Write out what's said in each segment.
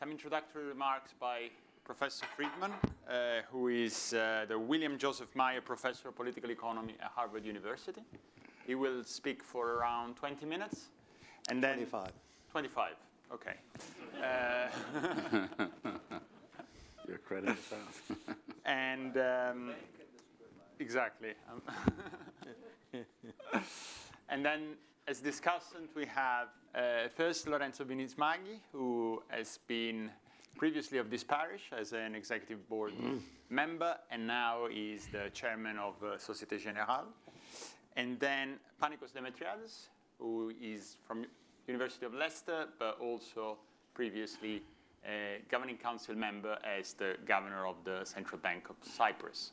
some introductory remarks by Professor Friedman, uh, who is uh, the William Joseph Maier Professor of Political Economy at Harvard University. He will speak for around 20 minutes. And then 25. 25, okay. Uh, Your credit is out. and um, exactly. and then as discussant, we have uh, first Lorenzo Bini Smaghi, who has been previously of this parish as an executive board mm. member, and now is the chairman of uh, Societe Generale. And then Panikos Demetriades, who is from University of Leicester, but also previously a governing council member as the governor of the Central Bank of Cyprus.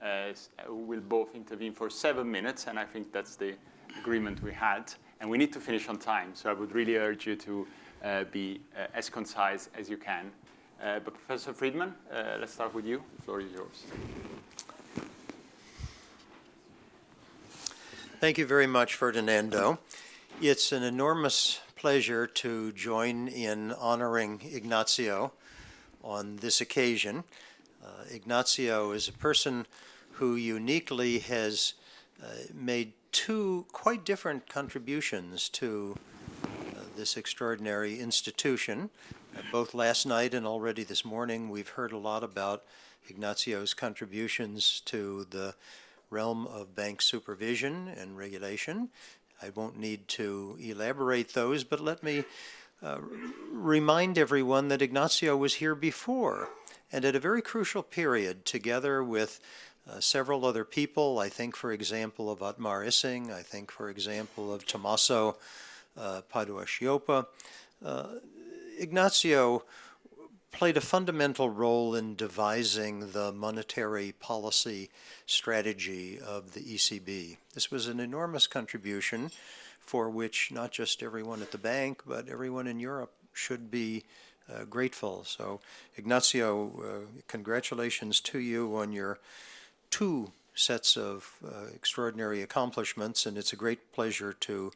Uh, who will both intervene for seven minutes, and I think that's the agreement we had. And we need to finish on time, so I would really urge you to uh, be uh, as concise as you can. Uh, but Professor Friedman, uh, let's start with you. The floor is yours. Thank you very much, Ferdinando. It's an enormous pleasure to join in honoring Ignazio on this occasion. Uh, Ignazio is a person who uniquely has uh, made two quite different contributions to uh, this extraordinary institution. Uh, both last night and already this morning, we've heard a lot about Ignazio's contributions to the realm of bank supervision and regulation. I won't need to elaborate those, but let me uh, remind everyone that Ignazio was here before and at a very crucial period together with uh, several other people. I think, for example, of Otmar Issing. I think, for example, of Tommaso uh, Padoa-Schioppa. Uh, Ignazio played a fundamental role in devising the monetary policy strategy of the ECB. This was an enormous contribution for which not just everyone at the bank, but everyone in Europe should be uh, grateful. So, Ignazio, uh, congratulations to you on your two sets of uh, extraordinary accomplishments, and it's a great pleasure to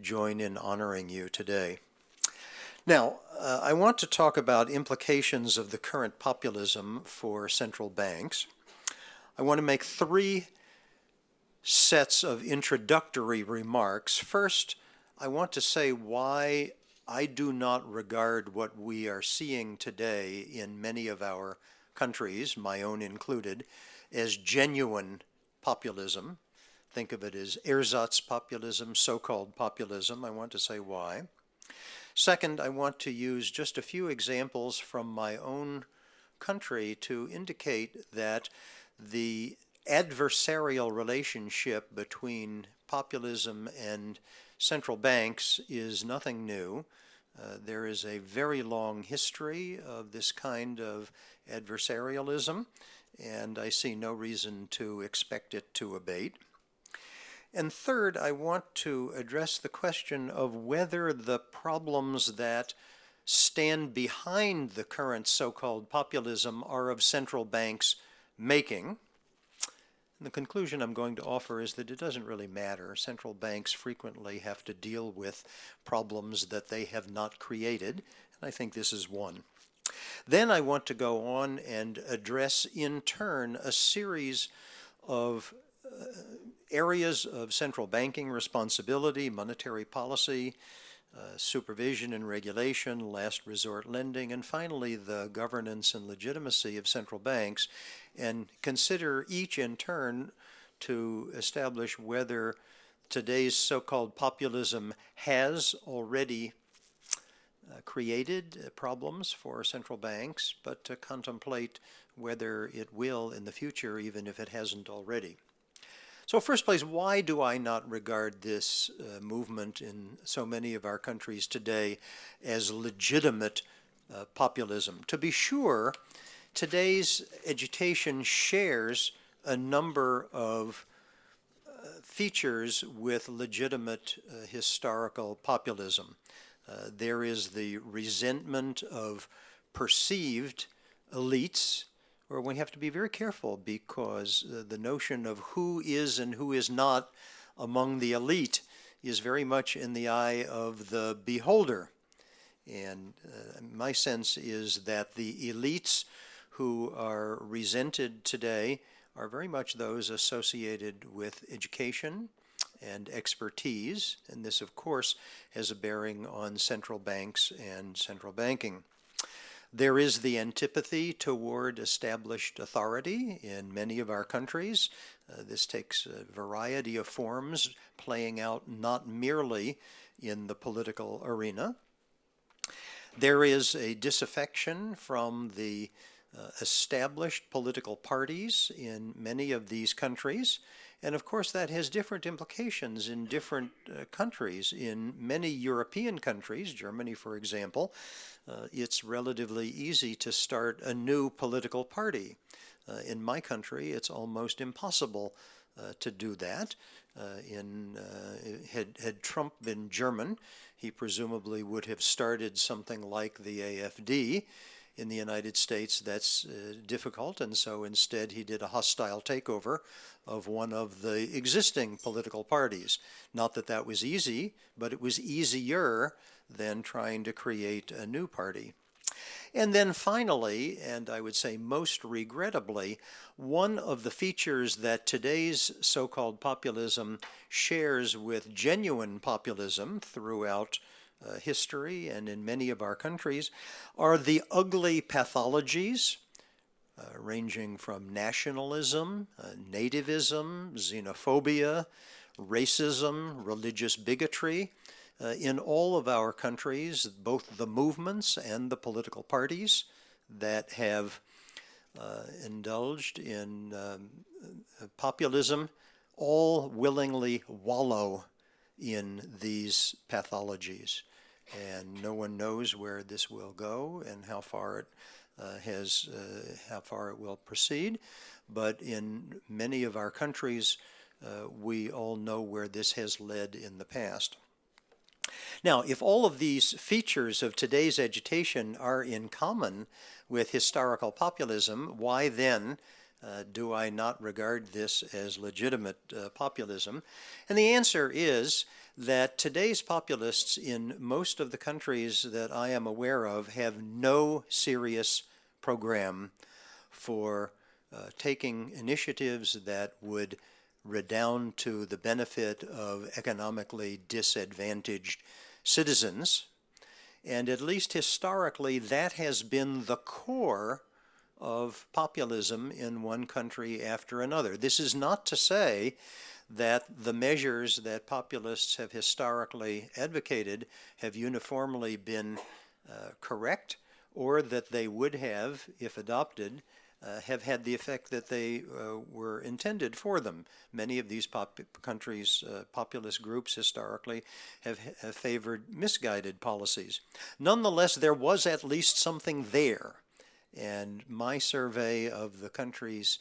join in honoring you today. Now, uh, I want to talk about implications of the current populism for central banks. I want to make three sets of introductory remarks. First, I want to say why I do not regard what we are seeing today in many of our countries, my own included, as genuine populism. Think of it as ersatz populism, so-called populism. I want to say why. Second, I want to use just a few examples from my own country to indicate that the adversarial relationship between populism and central banks is nothing new. Uh, there is a very long history of this kind of adversarialism, and I see no reason to expect it to abate. And third, I want to address the question of whether the problems that stand behind the current so-called populism are of central banks making. And the conclusion I'm going to offer is that it doesn't really matter. Central banks frequently have to deal with problems that they have not created, and I think this is one. Then I want to go on and address in turn a series of uh, areas of central banking responsibility, monetary policy, uh, supervision and regulation, last resort lending, and finally the governance and legitimacy of central banks, and consider each in turn to establish whether today's so-called populism has already created uh, problems for central banks, but to contemplate whether it will in the future, even if it hasn't already. So first place, why do I not regard this uh, movement in so many of our countries today as legitimate uh, populism? To be sure, today's agitation shares a number of uh, features with legitimate uh, historical populism. Uh, there is the resentment of perceived elites, where we have to be very careful because uh, the notion of who is and who is not among the elite is very much in the eye of the beholder. And uh, my sense is that the elites who are resented today are very much those associated with education and expertise. And this, of course, has a bearing on central banks and central banking. There is the antipathy toward established authority in many of our countries. Uh, this takes a variety of forms, playing out not merely in the political arena. There is a disaffection from the uh, established political parties in many of these countries. And of course, that has different implications in different uh, countries. In many European countries, Germany, for example, uh, it's relatively easy to start a new political party. Uh, in my country, it's almost impossible uh, to do that. Uh, in uh, had had Trump been German, he presumably would have started something like the AFD. In the United States, that's uh, difficult, and so instead he did a hostile takeover of one of the existing political parties. Not that that was easy, but it was easier than trying to create a new party. And then finally, and I would say most regrettably, one of the features that today's so-called populism shares with genuine populism throughout uh, history and in many of our countries are the ugly pathologies uh, ranging from nationalism, uh, nativism, xenophobia, racism, religious bigotry, uh, in all of our countries, both the movements and the political parties that have uh, indulged in um, populism all willingly wallow in these pathologies. And no one knows where this will go and how far it uh, has, uh, how far it will proceed. But in many of our countries, uh, we all know where this has led in the past. Now, if all of these features of today's agitation are in common with historical populism, why then uh, do I not regard this as legitimate uh, populism? And the answer is that today's populists in most of the countries that I am aware of have no serious program for uh, taking initiatives that would redound to the benefit of economically disadvantaged citizens. And at least historically, that has been the core of populism in one country after another. This is not to say that the measures that populists have historically advocated have uniformly been uh, correct or that they would have, if adopted, uh, have had the effect that they uh, were intended for them. Many of these pop countries, uh, populist groups historically, have, have favored misguided policies. Nonetheless, there was at least something there. And my survey of the countries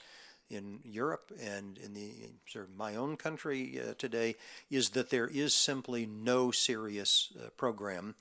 in Europe and in the sort of my own country uh, today is that there is simply no serious uh, program.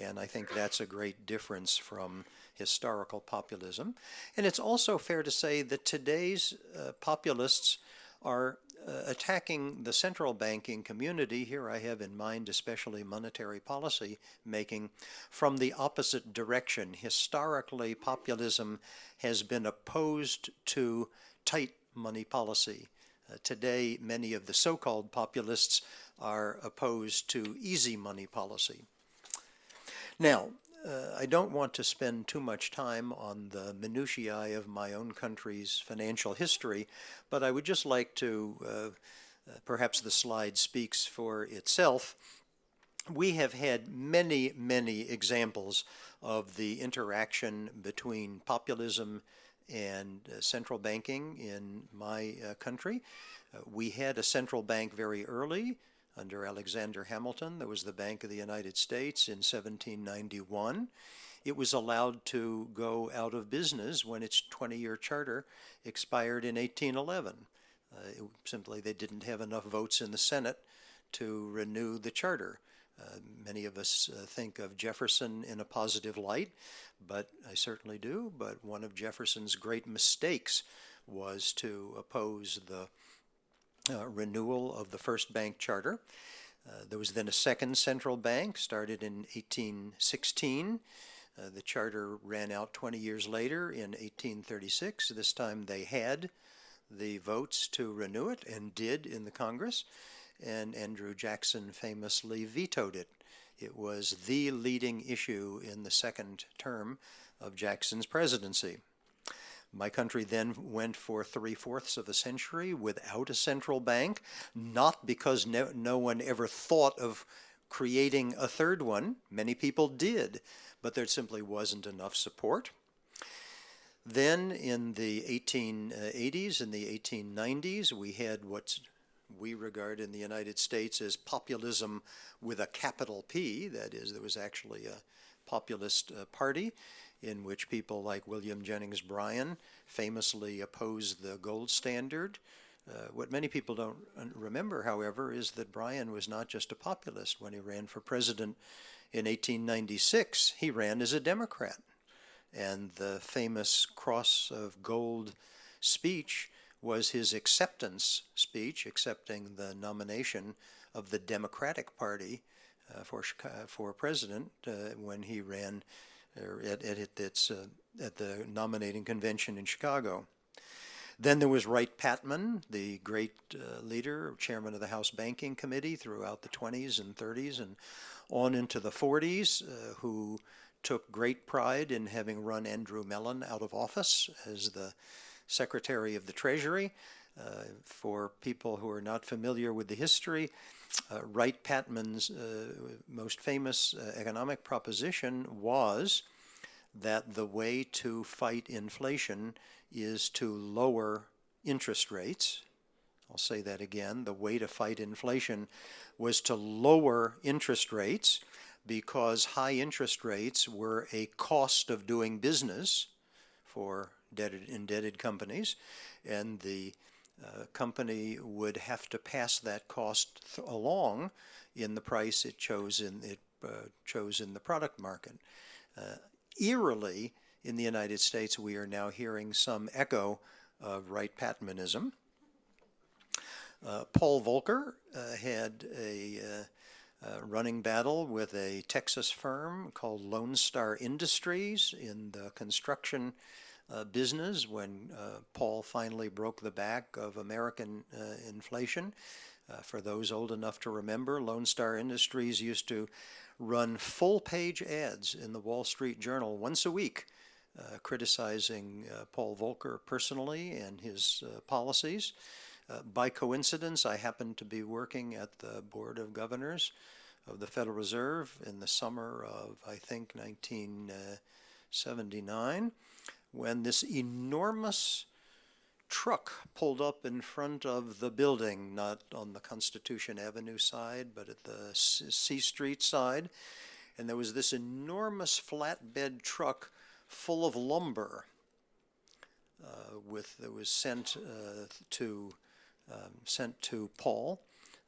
And I think that's a great difference from historical populism. And it's also fair to say that today's uh, populists are uh, attacking the central banking community, here I have in mind especially monetary policy making, from the opposite direction. Historically, populism has been opposed to tight money policy. Uh, today, many of the so-called populists are opposed to easy money policy. Now, uh, I don't want to spend too much time on the minutiae of my own country's financial history, but I would just like to, uh, uh, perhaps the slide speaks for itself. We have had many, many examples of the interaction between populism and uh, central banking in my uh, country. Uh, we had a central bank very early, under Alexander Hamilton. There was the Bank of the United States in 1791. It was allowed to go out of business when its 20-year charter expired in 1811. Uh, it, simply, they didn't have enough votes in the Senate to renew the charter. Uh, many of us uh, think of Jefferson in a positive light, but I certainly do. But one of Jefferson's great mistakes was to oppose the uh, renewal of the first bank charter. Uh, there was then a second central bank, started in 1816. Uh, the charter ran out 20 years later in 1836. This time they had the votes to renew it and did in the Congress, and Andrew Jackson famously vetoed it. It was the leading issue in the second term of Jackson's presidency. My country then went for three fourths of a century without a central bank, not because no, no one ever thought of creating a third one. Many people did, but there simply wasn't enough support. Then in the 1880s uh, and the 1890s, we had what we regard in the United States as populism with a capital P. That is, there was actually a populist uh, party in which people like William Jennings Bryan famously opposed the gold standard. Uh, what many people don't remember, however, is that Bryan was not just a populist. When he ran for president in 1896, he ran as a Democrat. And the famous cross of gold speech was his acceptance speech, accepting the nomination of the Democratic Party uh, for for president uh, when he ran uh, at, at, its, uh, at the nominating convention in Chicago. Then there was Wright Patman, the great uh, leader, chairman of the House Banking Committee throughout the 20s and 30s and on into the 40s, uh, who took great pride in having run Andrew Mellon out of office as the Secretary of the Treasury. Uh, for people who are not familiar with the history, uh, Wright Patman's uh, most famous uh, economic proposition was that the way to fight inflation is to lower interest rates. I'll say that again. The way to fight inflation was to lower interest rates because high interest rates were a cost of doing business for indebted, indebted companies, and the uh, company would have to pass that cost along in the price it chose in it uh, chose in the product market. Uh, eerily, in the United States, we are now hearing some echo of Wright Patmanism. Uh, Paul Volcker uh, had a uh, running battle with a Texas firm called Lone Star Industries in the construction uh, business when uh, Paul finally broke the back of American uh, inflation. Uh, for those old enough to remember, Lone Star Industries used to run full page ads in the Wall Street Journal once a week. Uh, criticizing Paul Volcker personally and his policies. by coincidence, I happened to be working at the Board of Governors of the Federal Reserve in the summer of, I think, 1979 when this enormous truck pulled up in front of the building, not on the Constitution Avenue side, but at the C Street side. And there was this enormous flatbed truck full of lumber uh, with that was sent uh, to um, sent to Paul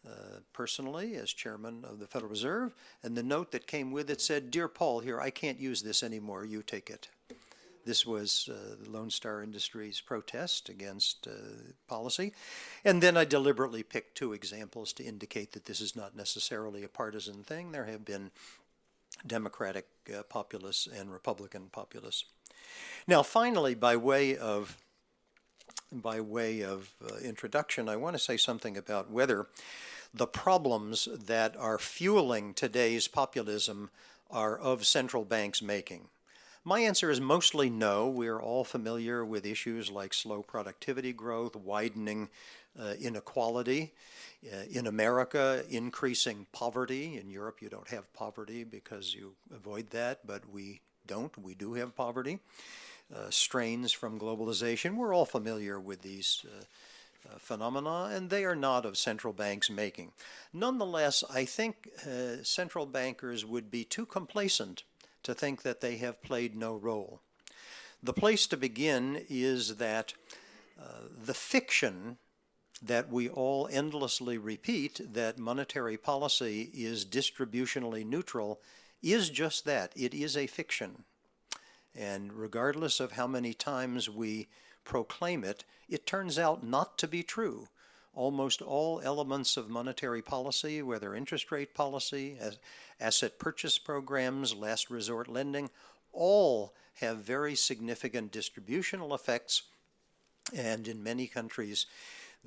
uh, personally as chairman of the Federal Reserve, and the note that came with it said, "Dear Paul, here I can't use this anymore. You take it." This was uh, the Lone Star Industries protest against uh, policy. And then I deliberately picked two examples to indicate that this is not necessarily a partisan thing. There have been Democratic uh, populists and Republican populists. Now, finally, by way of by way of uh, introduction, I want to say something about whether the problems that are fueling today's populism are of central banks' making. My answer is mostly no. We're all familiar with issues like slow productivity growth, widening uh, inequality. Uh, in America, increasing poverty. In Europe, you don't have poverty because you avoid that, but we don't. We do have poverty. Uh, strains from globalization. We're all familiar with these uh, uh, phenomena, and they are not of central banks' making. Nonetheless, I think uh, central bankers would be too complacent to think that they have played no role. The place to begin is that uh, the fiction that we all endlessly repeat that monetary policy is distributionally neutral is just that. It is a fiction. And regardless of how many times we proclaim it, it turns out not to be true. Almost all elements of monetary policy, whether interest rate policy, as- asset purchase programs, last resort lending, all have very significant distributional effects. And in many countries,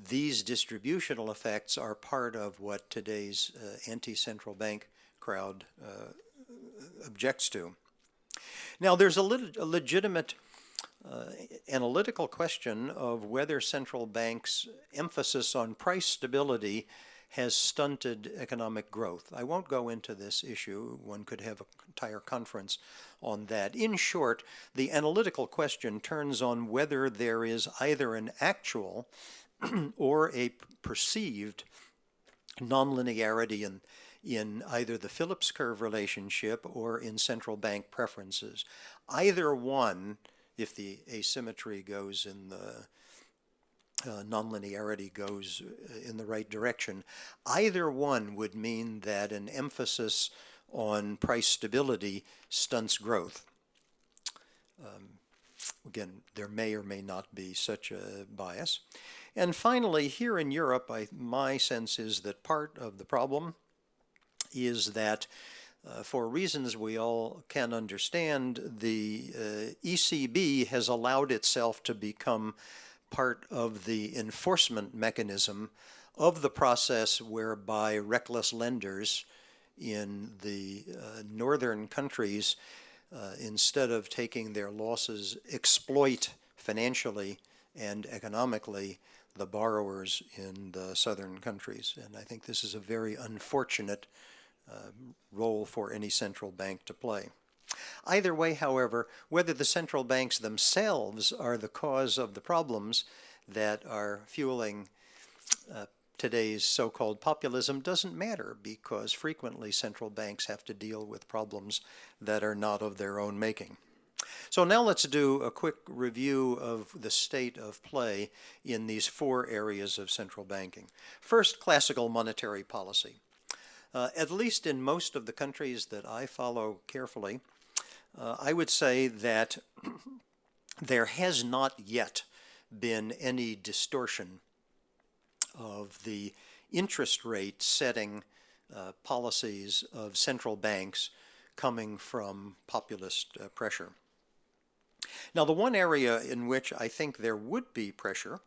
these distributional effects are part of what today's uh, anti-central bank crowd uh, objects to. Now, there's a, lit- a legitimate uh, analytical question of whether central banks' emphasis on price stability has stunted economic growth. I won't go into this issue. One could have an entire conference on that. In short, the analytical question turns on whether there is either an actual or a perceived nonlinearity in, in either the Phillips curve relationship or in central bank preferences. Either one, if the asymmetry goes in the uh, nonlinearity goes uh, in the right direction, either one would mean that an emphasis on price stability stunts growth. Um, again, there may or may not be such a bias. And finally, here in Europe, I, my sense is that part of the problem is that uh, for reasons we all can understand, the uh, ECB has allowed itself to become part of the enforcement mechanism of the process whereby reckless lenders in the uh, northern countries, uh, instead of taking their losses, exploit financially and economically the borrowers in the southern countries. And I think this is a very unfortunate uh, role for any central bank to play. Either way, however, whether the central banks themselves are the cause of the problems that are fueling uh, today's so-called populism doesn't matter because frequently central banks have to deal with problems that are not of their own making. So now let's do a quick review of the state of play in these four areas of central banking. First, classical monetary policy. Uh, at least in most of the countries that I follow carefully, uh, I would say that there has not yet been any distortion of the interest rate setting uh, policies of central banks coming from populist uh, pressure. Now, the one area in which I think there would be pressure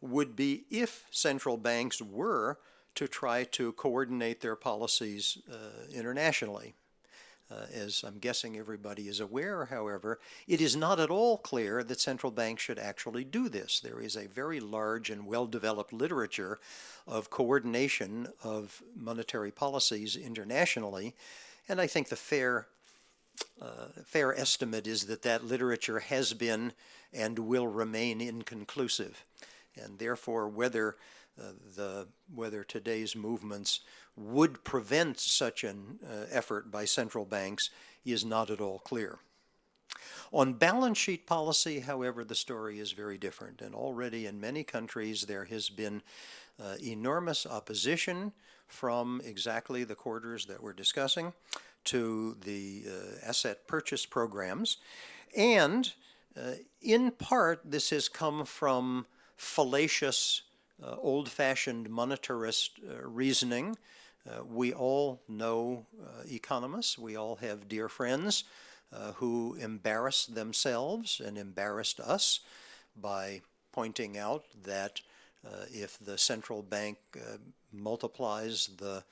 would be if central banks were to try to coordinate their policies uh, internationally. Uh, as I'm guessing everybody is aware, however, it is not at all clear that central banks should actually do this. There is a very large and well-developed literature of coordination of monetary policies internationally, and I think the fair uh, fair estimate is that that literature has been and will remain inconclusive. And therefore, whether uh, the whether today's movements would prevent such an uh, effort by central banks is not at all clear. On balance sheet policy, however, the story is very different. And already in many countries, there has been uh, enormous opposition from exactly the quarters that we're discussing to the uh, asset purchase programs. And uh, in part, this has come from fallacious, uh, old-fashioned monetarist uh, reasoning. Uh, we all know uh, economists. We all have dear friends who embarrassed themselves and embarrassed us by pointing out that if the central bank multiplies the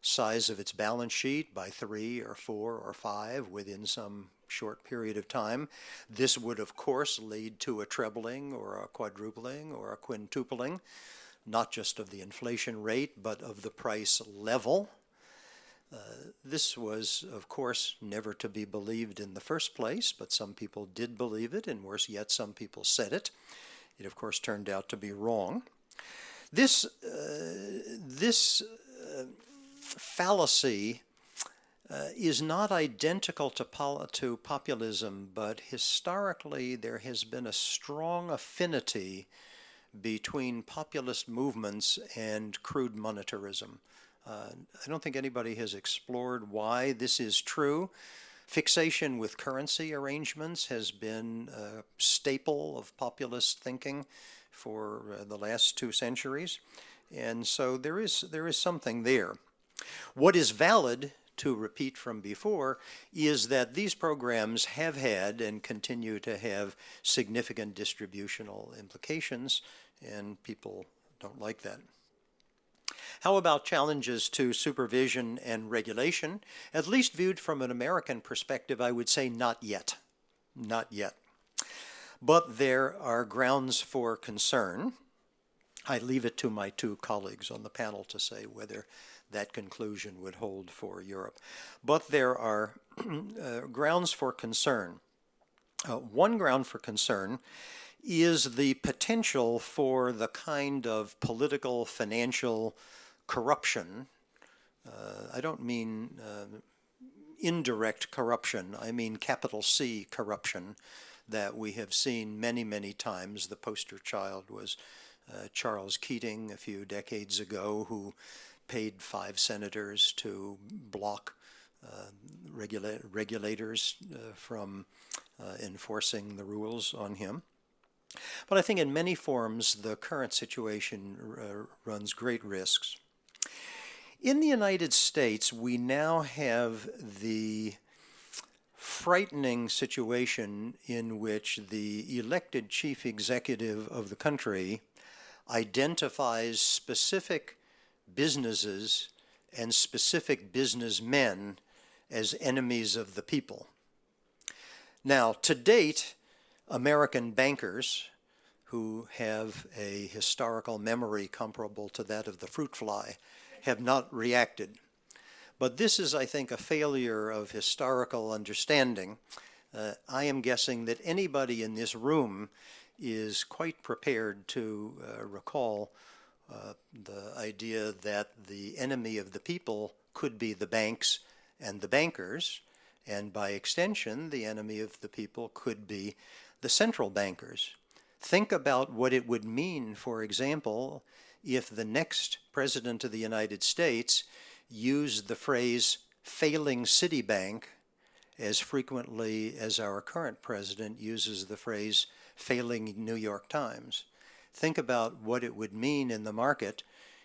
size of its balance sheet by three or four or five within some short period of time. This would, of course, lead to a trebling or a quadrupling or a quintupling, not just of the inflation rate, but of the price level. Uh, this was, of course, never to be believed in the first place, but some people did believe it, and worse yet, some people said it. It, of course, turned out to be wrong. This, uh, this fallacy uh, is not identical to, to populism, but historically there has been a strong affinity between populist movements and crude monetarism. Uh, I don't think anybody has explored why this is true. Fixation with currency arrangements has been a staple of populist thinking for uh, the last two centuries. And so there is, there is something there. What is valid, to repeat from before, is that these programs have had and continue to have significant distributional implications, and people don't like that. How about challenges to supervision and regulation? At least viewed from an American perspective, I would say not yet. Not yet. But there are grounds for concern. I leave it to my two colleagues on the panel to say whether that conclusion would hold for Europe. But there are uh, grounds for concern. Uh, one ground for concern is the potential for the kind of political, financial corruption. Uh, I don't mean uh, indirect corruption, I mean capital C corruption that we have seen many, many times. The poster child was uh, Charles Keating a few decades ago, who paid five senators to block uh, regula regulators uh, from uh, enforcing the rules on him. But I think in many forms, the current situation uh, runs great risks. In the United States, we now have the frightening situation in which the elected chief executive of the country identifies specific businesses and specific businessmen as enemies of the people. Now, to date, American bankers who have a historical memory comparable to that of the fruit fly have not reacted. But this is, I think, a failure of historical understanding. Uh, I am guessing that anybody in this room is quite prepared to uh, recall uh, the idea that the enemy of the people could be the banks and the bankers, and by extension, the enemy of the people could be the central bankers. Think about what it would mean, for example, if the next president of the United States used the phrase failing Citibank as frequently as our current president uses the phrase failing New York Times. Think about what it would mean in the market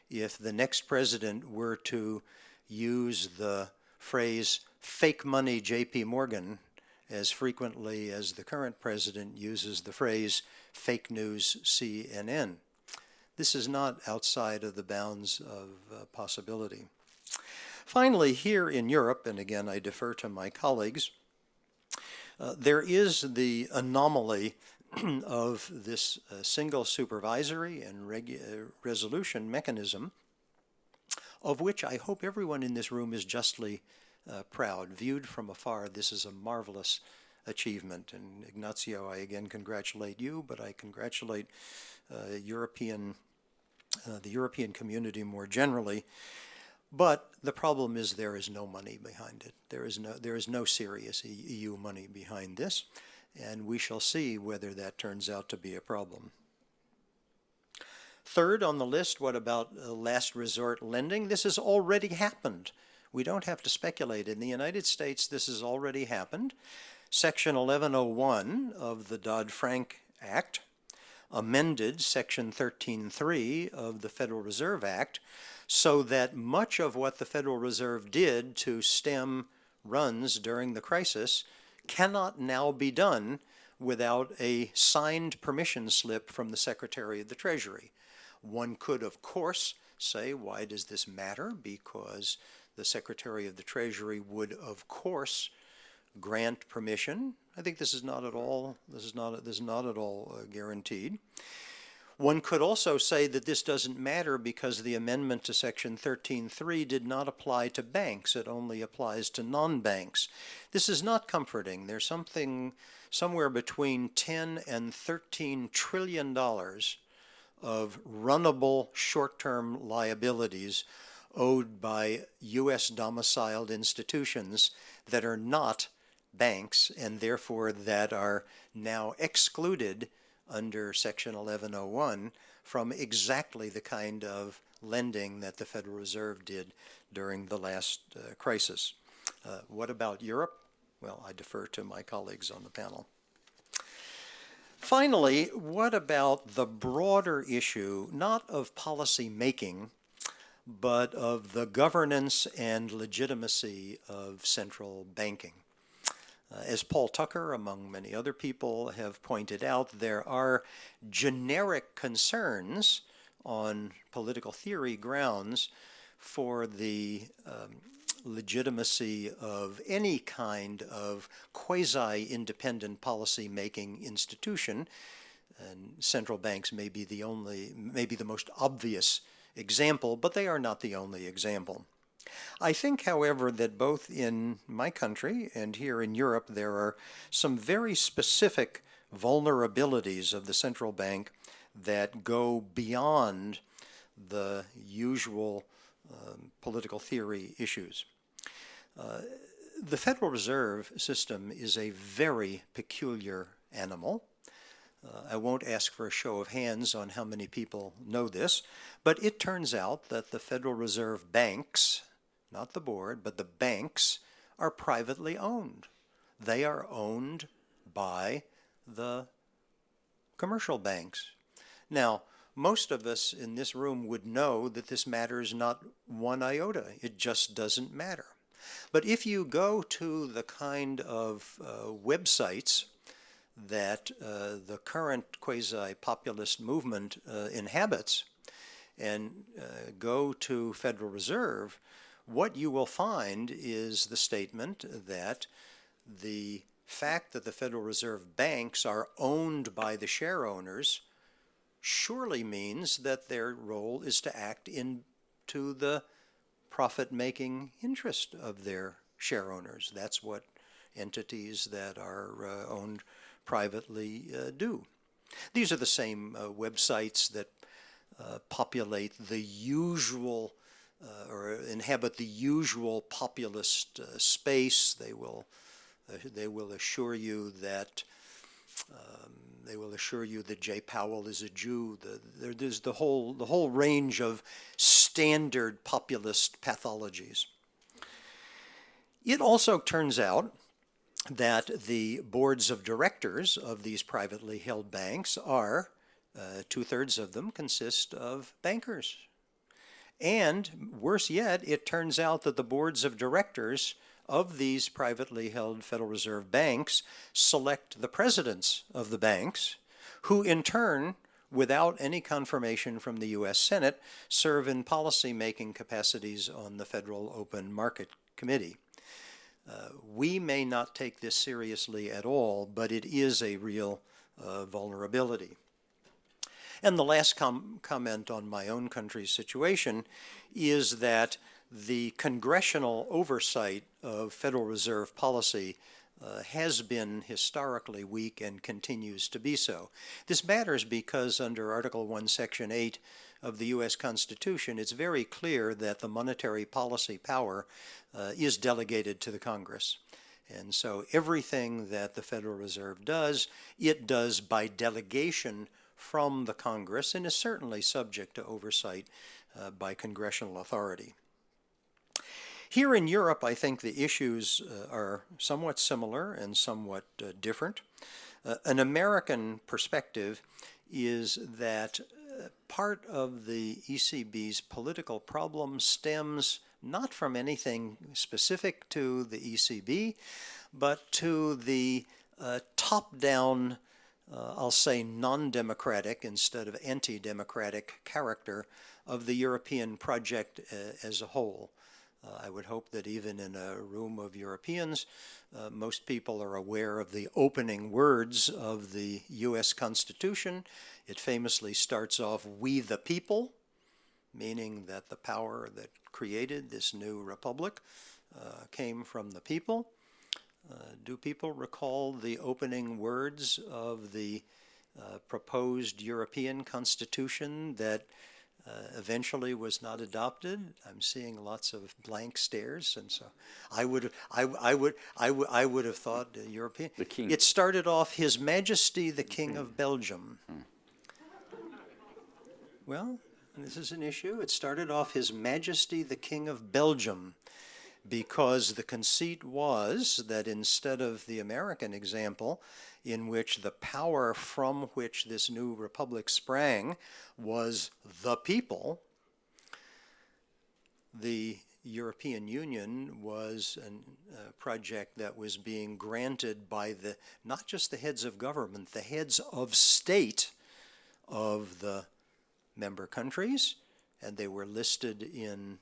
if the next president were to use the phrase fake money JP Morgan as frequently as the current president uses the phrase fake news CNN. This is not outside of the bounds of uh, possibility. Finally, here in Europe, and again I defer to my colleagues, uh, there is the anomaly of this uh, single supervisory and uh, resolution mechanism, of which I hope everyone in this room is justly uh, proud. Viewed from afar, this is a marvelous achievement. And Ignazio, I again congratulate you, but I congratulate uh, European, uh, the European community more generally. But the problem is there is no money behind it. There is no, there is no serious EU money behind this, and we shall see whether that turns out to be a problem. Third on the list, what about uh, last resort lending? This has already happened. We don't have to speculate. In the United States, this has already happened. Section 1101 of the Dodd-Frank Act amended Section 13.3 of the Federal Reserve Act so that much of what the Federal Reserve did to stem runs during the crisis cannot now be done without a signed permission slip from the Secretary of the Treasury. One could, of course, say, why does this matter? Because the Secretary of the Treasury would, of course, grant permission. I think this is not at all, this is not, this is not at all uh, guaranteed. One could also say that this doesn't matter because the amendment to Section 13.3 did not apply to banks. It only applies to non-banks. This is not comforting. There's something somewhere between 10 and 13 trillion dollars of runnable short-term liabilities owed by U.S. domiciled institutions that are not banks and therefore that are now excluded under Section 1101 from exactly the kind of lending that the Federal Reserve did during the last uh, crisis. Uh, what about Europe? Well, I defer to my colleagues on the panel. Finally, what about the broader issue, not of policy making, but of the governance and legitimacy of central banking? Uh, as Paul Tucker, among many other people, have pointed out, there are generic concerns on political theory grounds for the um, legitimacy of any kind of quasi-independent policy-making institution, and central banks may be the only, may be the most obvious example, but they are not the only example. I think, however, that both in my country and here in Europe, there are some very specific vulnerabilities of the central bank that go beyond the usual um, political theory issues. Uh, the Federal Reserve System is a very peculiar animal. Uh, I won't ask for a show of hands on how many people know this, but it turns out that the Federal Reserve banks, not the board, but the banks, are privately owned. They are owned by the commercial banks. Now, most of us in this room would know that this matters not one iota. It just doesn't matter. But if you go to the kind of uh, websites that uh, the current quasi-populist movement uh, inhabits and uh, go to Federal Reserve, what you will find is the statement that the fact that the Federal Reserve banks are owned by the share owners surely means that their role is to act into the profit-making interest of their share owners. That's what entities that are uh, owned privately uh, do. These are the same uh, websites that uh, populate the usual uh, or inhabit the usual populist uh, space. They will, they will assure you that um, they will assure you that Jay Powell is a Jew. The, there, there's the whole, the whole range of standard populist pathologies. It also turns out that the boards of directors of these privately held banks are, uh, two-thirds of them consist of bankers. And worse yet, it turns out that the boards of directors of these privately held Federal Reserve banks select the presidents of the banks, who in turn, without any confirmation from the U.S. Senate, serve in policy-making capacities on the Federal Open Market Committee. Uh, we may not take this seriously at all, but it is a real uh, vulnerability. And the last com comment on my own country's situation is that the congressional oversight of Federal Reserve policy uh, has been historically weak and continues to be so. This matters because under Article 1, Section 8 of the U.S. Constitution, it's very clear that the monetary policy power uh, is delegated to the Congress. And so everything that the Federal Reserve does, it does by delegation from the Congress and is certainly subject to oversight uh, by congressional authority. Here in Europe, I think the issues uh, are somewhat similar and somewhat uh, different. Uh, an American perspective is that uh, part of the ECB's political problem stems not from anything specific to the ECB, but to the uh, top-down, uh, I'll say non-democratic instead of anti-democratic character of the European project as a whole. Uh, I would hope that even in a room of Europeans, uh, most people are aware of the opening words of the U.S. Constitution. It famously starts off, we the people, meaning that the power that created this new republic uh, came from the people. Uh, do people recall the opening words of the uh, proposed European Constitution that uh, eventually was not adopted. I'm seeing lots of blank stares, and so I would, I, I would, I would, I would have thought uh, European. The king. It started off His Majesty the King of Belgium. Hmm. Well, this is an issue. It started off His Majesty the King of Belgium. Because the conceit was that instead of the American example, in which the power from which this new republic sprang was the people, the European Union was a uh, project that was being granted by the not just the heads of government, the heads of state of the member countries, and they were listed in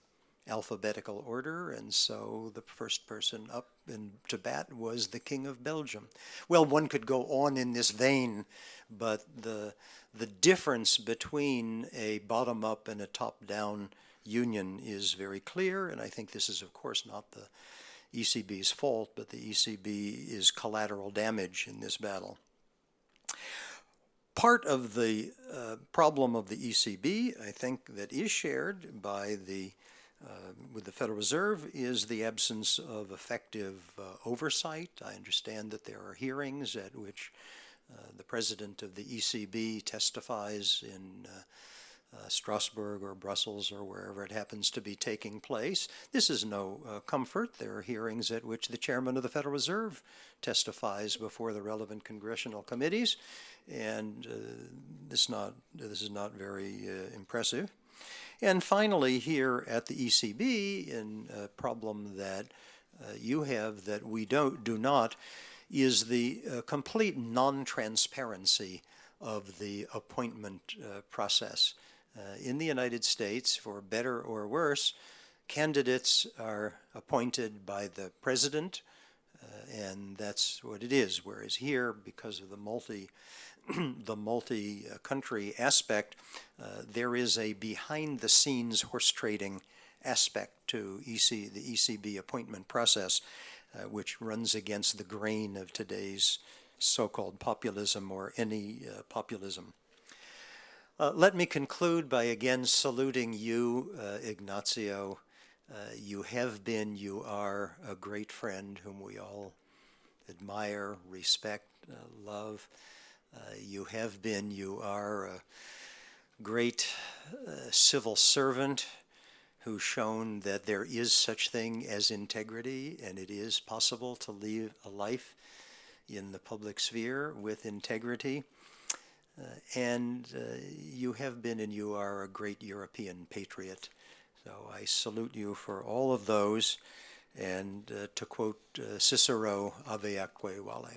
alphabetical order, and so the first person up in to bat was the King of Belgium. Well, one could go on in this vein, but the the difference between a bottom-up and a top-down union is very clear, and I think this is, of course, not the ECB's fault, but the ECB is collateral damage in this battle. Part of the uh, problem of the ECB, I think, that is shared by the uh, with the Federal Reserve is the absence of effective uh, oversight. I understand that there are hearings at which uh, the president of the ECB testifies in uh, uh, Strasbourg or Brussels or wherever it happens to be taking place. This is no uh, comfort. There are hearings at which the chairman of the Federal Reserve testifies before the relevant congressional committees, and this not this is not very impressive. And finally, here at the ECB, in a problem that uh, you have that we don't do not, is the uh, complete non-transparency of the appointment process. Uh, in the United States, for better or worse, candidates are appointed by the president, uh, and that's what it is. Whereas here, because of the multi the multi-country aspect, uh, there is a behind-the-scenes horse trading aspect to EC, the ECB appointment process, uh, which runs against the grain of today's so-called populism or any uh, populism. Uh, let me conclude by again saluting you, uh, Ignazio. Uh, you have been, you are a great friend whom we all admire, respect, love. Uh, you have been, you are a great uh, civil servant who's shown that there is such thing as integrity and it is possible to live a life in the public sphere with integrity. Uh, and uh, you have been and you are a great European patriot. So I salute you for all of those. And uh, to quote Cicero, ave atque vale.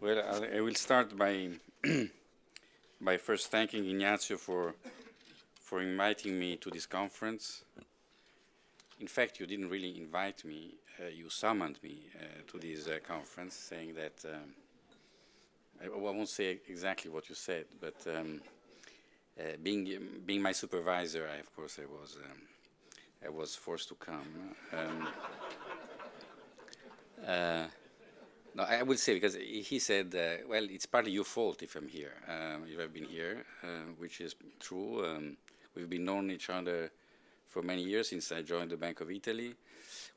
Well, I will start by by first thanking Ignazio for, for inviting me to this conference. In fact, you didn't really invite me, uh, you summoned me uh, to this uh, conference saying that, um, I, I, won't say exactly what you said, but um, uh, being, being my supervisor, I, of course I was, um, I was forced to come. No, I would say because he said, uh, well, it's partly your fault if I'm here. Um, you have been here, uh, which is true. Um, we've been known each other for many years since I joined the Bank of Italy.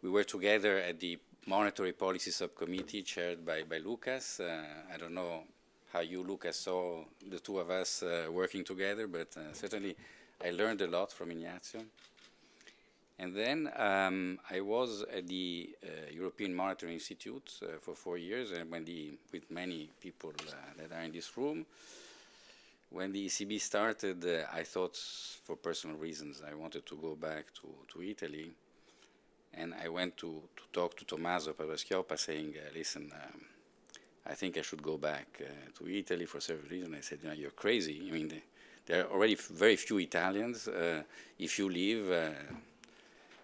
We were together at the Monetary Policy Subcommittee chaired by, by Lucas. Uh, I don't know how you, Lucas, saw the two of us uh, working together, but uh, certainly I learned a lot from Ignazio. And then um, I was at the uh, European Monetary Institute uh, for four years, and when the, with many people uh, that are in this room. When the ECB started, uh, I thought, for personal reasons, I wanted to go back to, to Italy. And I went to, to talk to Tommaso Padoa-Schioppa saying, uh, listen, um, I think I should go back uh, to Italy for several reasons. I said, know, you're crazy. I mean, the, there are already very few Italians. if you leave,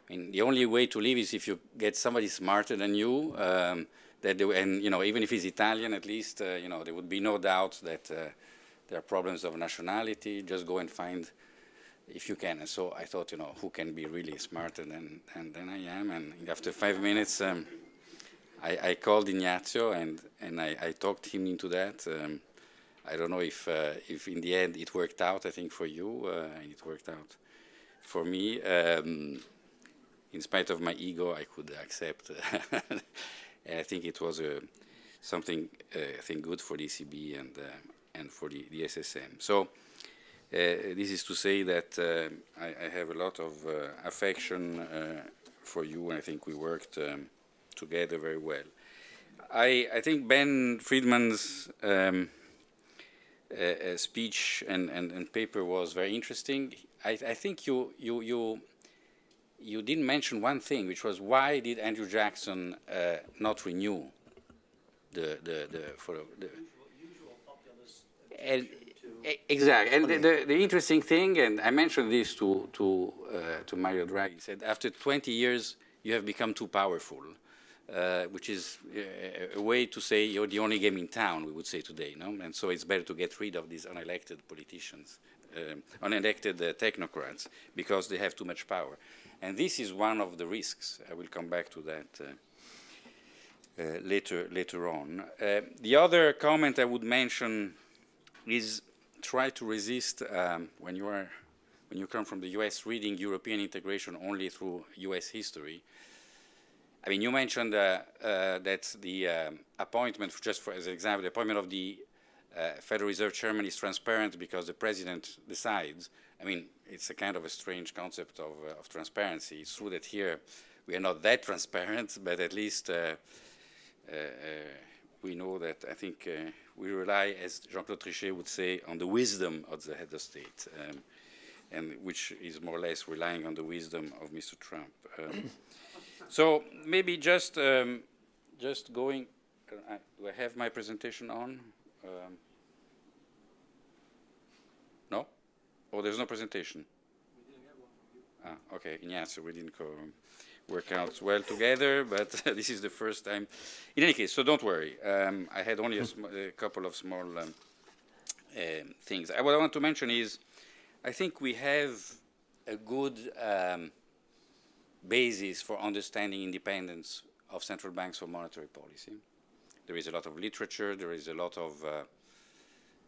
I mean, the only way to live is if you get somebody smarter than you. Um, that they, and you know, even if he's Italian, at least uh, you know there would be no doubt that uh, there are problems of nationality. Just go and find, if you can. And so I thought, you know, who can be really smarter than than, than I am? And after five minutes, um, I, I, called Ignazio and and I, I talked him into that. Um, I don't know if uh, if in the end it worked out. I think for you, uh, it worked out for me. In spite of my ego, I could accept. I think it was a, something, uh, I think, good for the ECB and, uh, and for the, the SSM. So uh, this is to say that uh, I, I have a lot of uh, affection uh, for you, and I think we worked um, together very well. I, I think Ben Friedman's um, uh, uh, speech and, and, and paper was very interesting. I, I think you, you, you, you didn't mention one thing, which was why did Andrew Jackson uh, not renew the, the, the, for the, and, exactly. And the, the, the interesting thing, and I mentioned this to, to, uh, to Mario Draghi, he said, after 20 years, you have become too powerful, uh, which is a, a way to say you're the only game in town, we would say today, no? And so it's better to get rid of these unelected politicians, um, unelected uh, technocrats, because they have too much power. And this is one of the risks. I will come back to that uh, uh, later, later on. Uh, the other comment I would mention is try to resist um, when you are when you come from the US reading European integration only through US history. I mean, you mentioned uh, uh, that the um, appointment, just for, as an example, the appointment of the uh, Federal Reserve Chairman is transparent because the president decides. I mean, it's a kind of a strange concept of, uh, of transparency. It's true that here we are not that transparent, but at least uh, uh, we know that I think uh, we rely, as Jean-Claude Trichet would say, on the wisdom of the head of state, um, and which is more or less relying on the wisdom of Mr. Trump. Um, so maybe just um, just going. Uh, do I have my presentation on? Um, no? Oh, there's no presentation. Ah, okay. Ignazio, we didn't work out well together, but this is the first time. In any case, so don't worry. Um, I had only a, a couple of small um, um, things. What I want to mention is, I think we have a good um, basis for understanding independence of central banks for monetary policy. There is a lot of literature. There is a lot of, uh,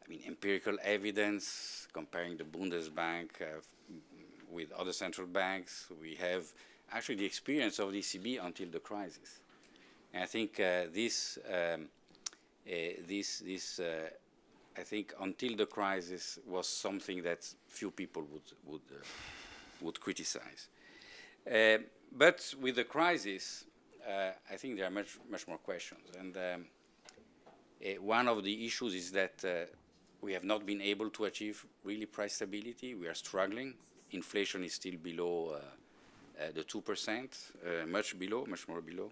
I mean, empirical evidence comparing the Bundesbank uh, with other central banks. We have actually the experience of the ECB until the crisis. And I think uh, this, um, uh, this, this uh, I think until the crisis was something that few people would, would, uh, would criticize. Uh, but with the crisis, I think there are much, much more questions. And um, one of the issues is that we have not been able to achieve really price stability. We are struggling. Inflation is still below uh, the 2%, uh, much below, much more below.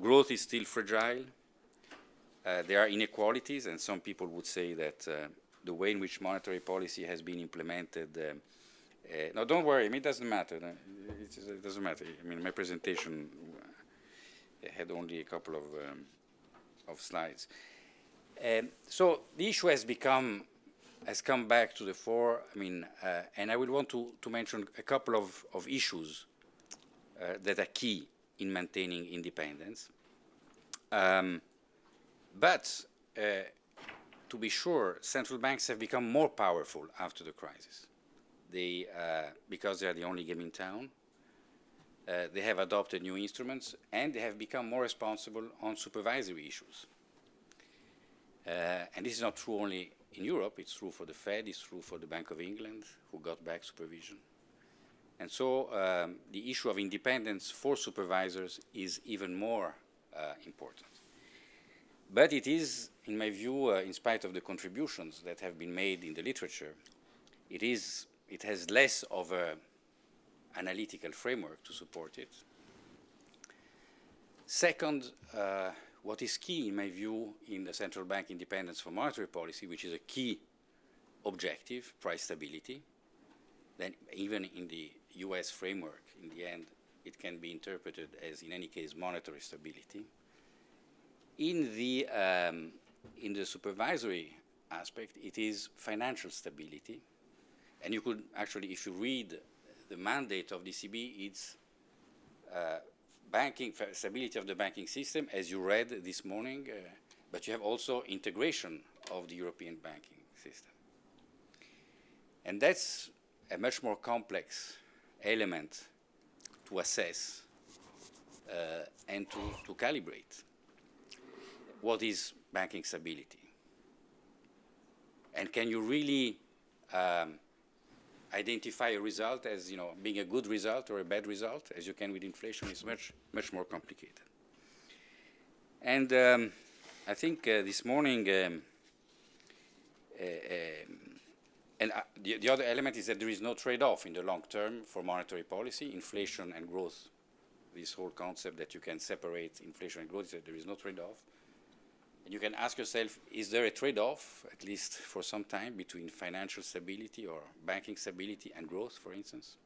Growth is still fragile. Uh, there are inequalities, and some people would say that the way in which monetary policy has been implemented. no, don't worry. I mean, it doesn't matter. It, it doesn't matter. I mean, my presentation had only a couple of um, of slides. Um, so the issue has become has come back to the fore. I mean, uh, and I would want to, to mention a couple of, of issues uh, that are key in maintaining independence. Um, but uh, to be sure, central banks have become more powerful after the crisis. They, uh, because they are the only game in town, uh, they have adopted new instruments and they have become more responsible on supervisory issues. Uh, and this is not true only in Europe, it's true for the Fed, it's true for the Bank of England, who got back supervision. And so um, the issue of independence for supervisors is even more uh, important. But it is, in my view, uh, in spite of the contributions that have been made in the literature, it, is, it has less of an analytical framework to support it. Second, uh, what is key, in my view, in the central bank independence for monetary policy, which is a key objective, price stability, then even in the US framework, in the end, it can be interpreted as, in any case, monetary stability. In the, um, in the supervisory aspect, it is financial stability. And you could actually, if you read the mandate of the ECB, it's uh, banking, stability of the banking system, as you read this morning, uh, but you have also integration of the European banking system. And that's a much more complex element to assess uh, and to, to calibrate. what is banking stability? And can you really um, identify a result as you know being a good result or a bad result, as you can with inflation, is much much more complicated. And um, I think uh, this morning, um, uh, um, and uh, the, the other element is that there is no trade-off in the long term for monetary policy, inflation and growth. This whole concept that you can separate inflation and growth, there is no trade-off. And you can ask yourself, is there a trade-off, at least for some time, between financial stability or banking stability and growth, for instance?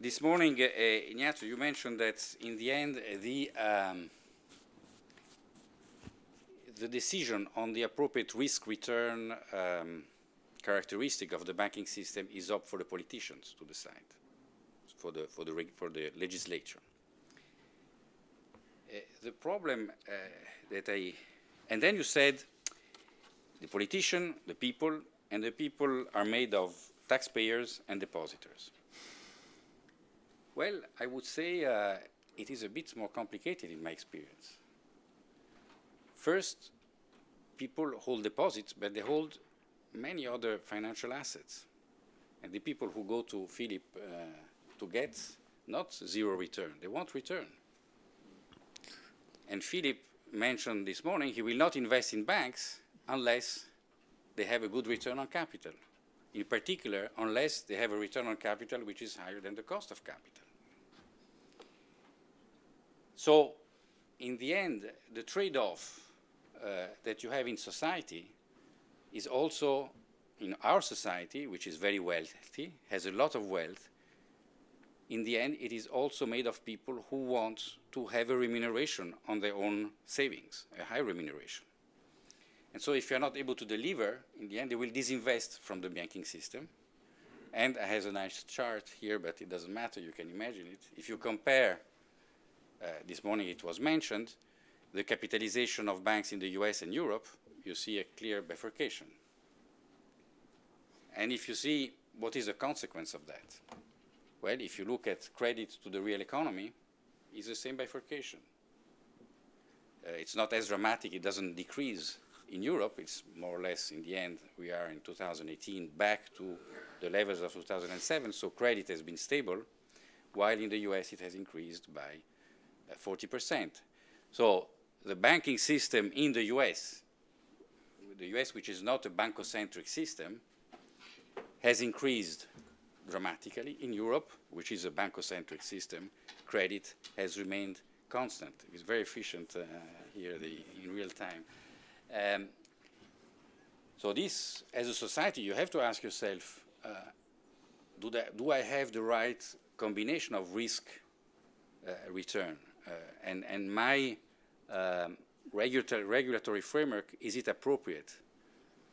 This morning, uh, uh, Ignazio, you mentioned that in the end, uh, the, um, the decision on the appropriate risk-return um, characteristic of the banking system is up for the politicians to decide, for the, for the, for the legislature. Uh, the problem uh, that I, and then you said the politician, the people, and the people are made of taxpayers and depositors. Well, I would say uh, it is a bit more complicated in my experience. First, people hold deposits, but they hold many other financial assets. And the people who go to Philip uh, to get not zero return, they want return. And Philip mentioned this morning he will not invest in banks unless they have a good return on capital. In particular, unless they have a return on capital which is higher than the cost of capital. So, in the end, the trade-off uh, that you have in society is also in our society, which is very wealthy, has a lot of wealth, in the end, it is also made of people who want to have a remuneration on their own savings, a high remuneration. And so if you're not able to deliver, in the end, they will disinvest from the banking system. And I have a nice chart here, but it doesn't matter, you can imagine it. If you compare, uh, this morning it was mentioned, the capitalization of banks in the US and Europe, you see a clear bifurcation. And if you see what is the consequence of that, well, if you look at credit to the real economy, it's the same bifurcation. Uh, it's not as dramatic, it doesn't decrease in Europe, it's more or less in the end, we are in 2018 back to the levels of 2007, so credit has been stable, while in the US it has increased by uh, 40%. So the banking system in the US, the US which is not a bankocentric system, has increased dramatically. In Europe, which is a bankocentric system, credit has remained constant. It's very efficient uh, here the, in real time. Um, so this, as a society, you have to ask yourself, uh, do, that, do, I have the right combination of risk uh, return? Uh, and, and my um, regulatory, regulatory framework, is it appropriate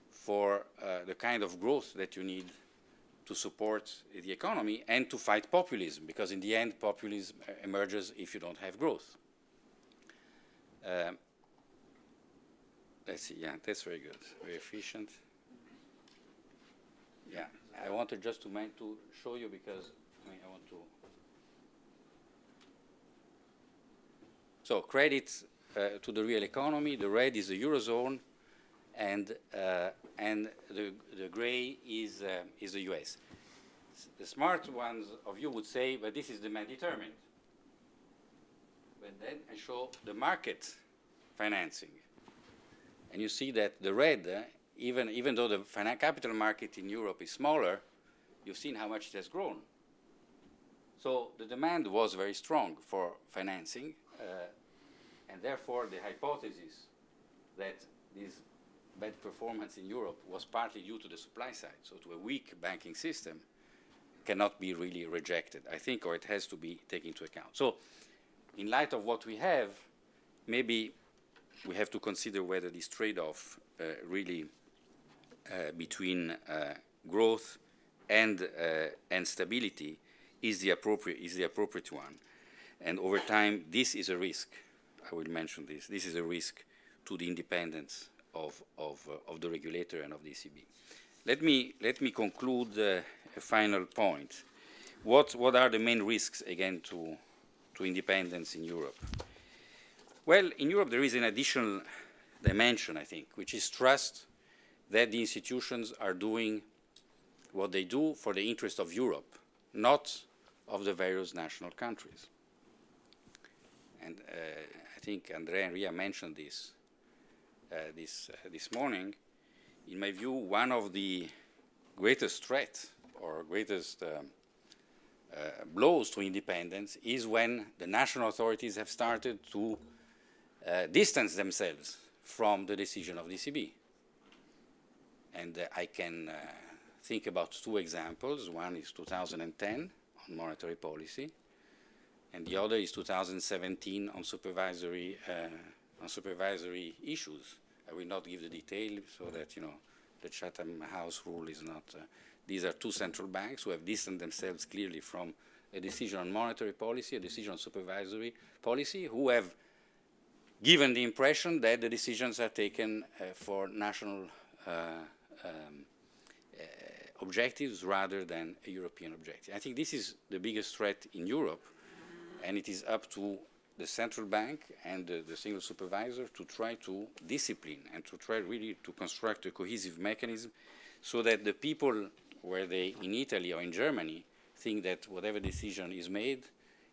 for uh, the kind of growth that you need to support the economy and to fight populism, because in the end, populism emerges if you don't have growth. Um, let's see, yeah, that's very good, very efficient. Yeah, I wanted just to, to show you because I, mean, I want to. So credit uh, to the real economy, the red is the Eurozone, and uh, and the the gray is uh, is the U.S. The smart ones of you would say, but this is demand determined. But then I show the market financing, and you see that the red, uh, even even though the capital market in Europe is smaller, you've seen how much it has grown. So the demand was very strong for financing, uh, and therefore the hypothesis that this bad performance in Europe was partly due to the supply side, so to a weak banking system, cannot be really rejected, I think, or it has to be taken into account. So in light of what we have, maybe we have to consider whether this trade-off uh, really uh, between uh, growth and, uh, and stability is the, appropriate, is the appropriate one. And over time, this is a risk. I will mention this. This is a risk to the independence of, of, uh, of the regulator and of the ECB. Let me, let me conclude uh, a final point. What, what are the main risks, again, to, to independence in Europe? Well, in Europe there is an additional dimension, I think, which is trust that the institutions are doing what they do for the interest of Europe, not of the various national countries. And uh, I think Andrea Enria mentioned this this, uh, this morning. In my view, one of the greatest threats or greatest um, uh, blows to independence is when the national authorities have started to uh, distance themselves from the decision of the ECB. And uh, I can uh, think about two examples. One is 2010 on monetary policy, and the other is 2017 on supervisory, on supervisory issues. I will not give the detail so that, you know, the Chatham House rule is not, uh, these are two central banks who have distanced themselves clearly from a decision on monetary policy, a decision on supervisory policy, who have given the impression that the decisions are taken uh, for national uh, um, uh, objectives rather than a European objective. I think this is the biggest threat in Europe, and it is up to the central bank and the, the, single supervisor to try to discipline and to try really to construct a cohesive mechanism so that the people, where they in Italy or in Germany, think that whatever decision is made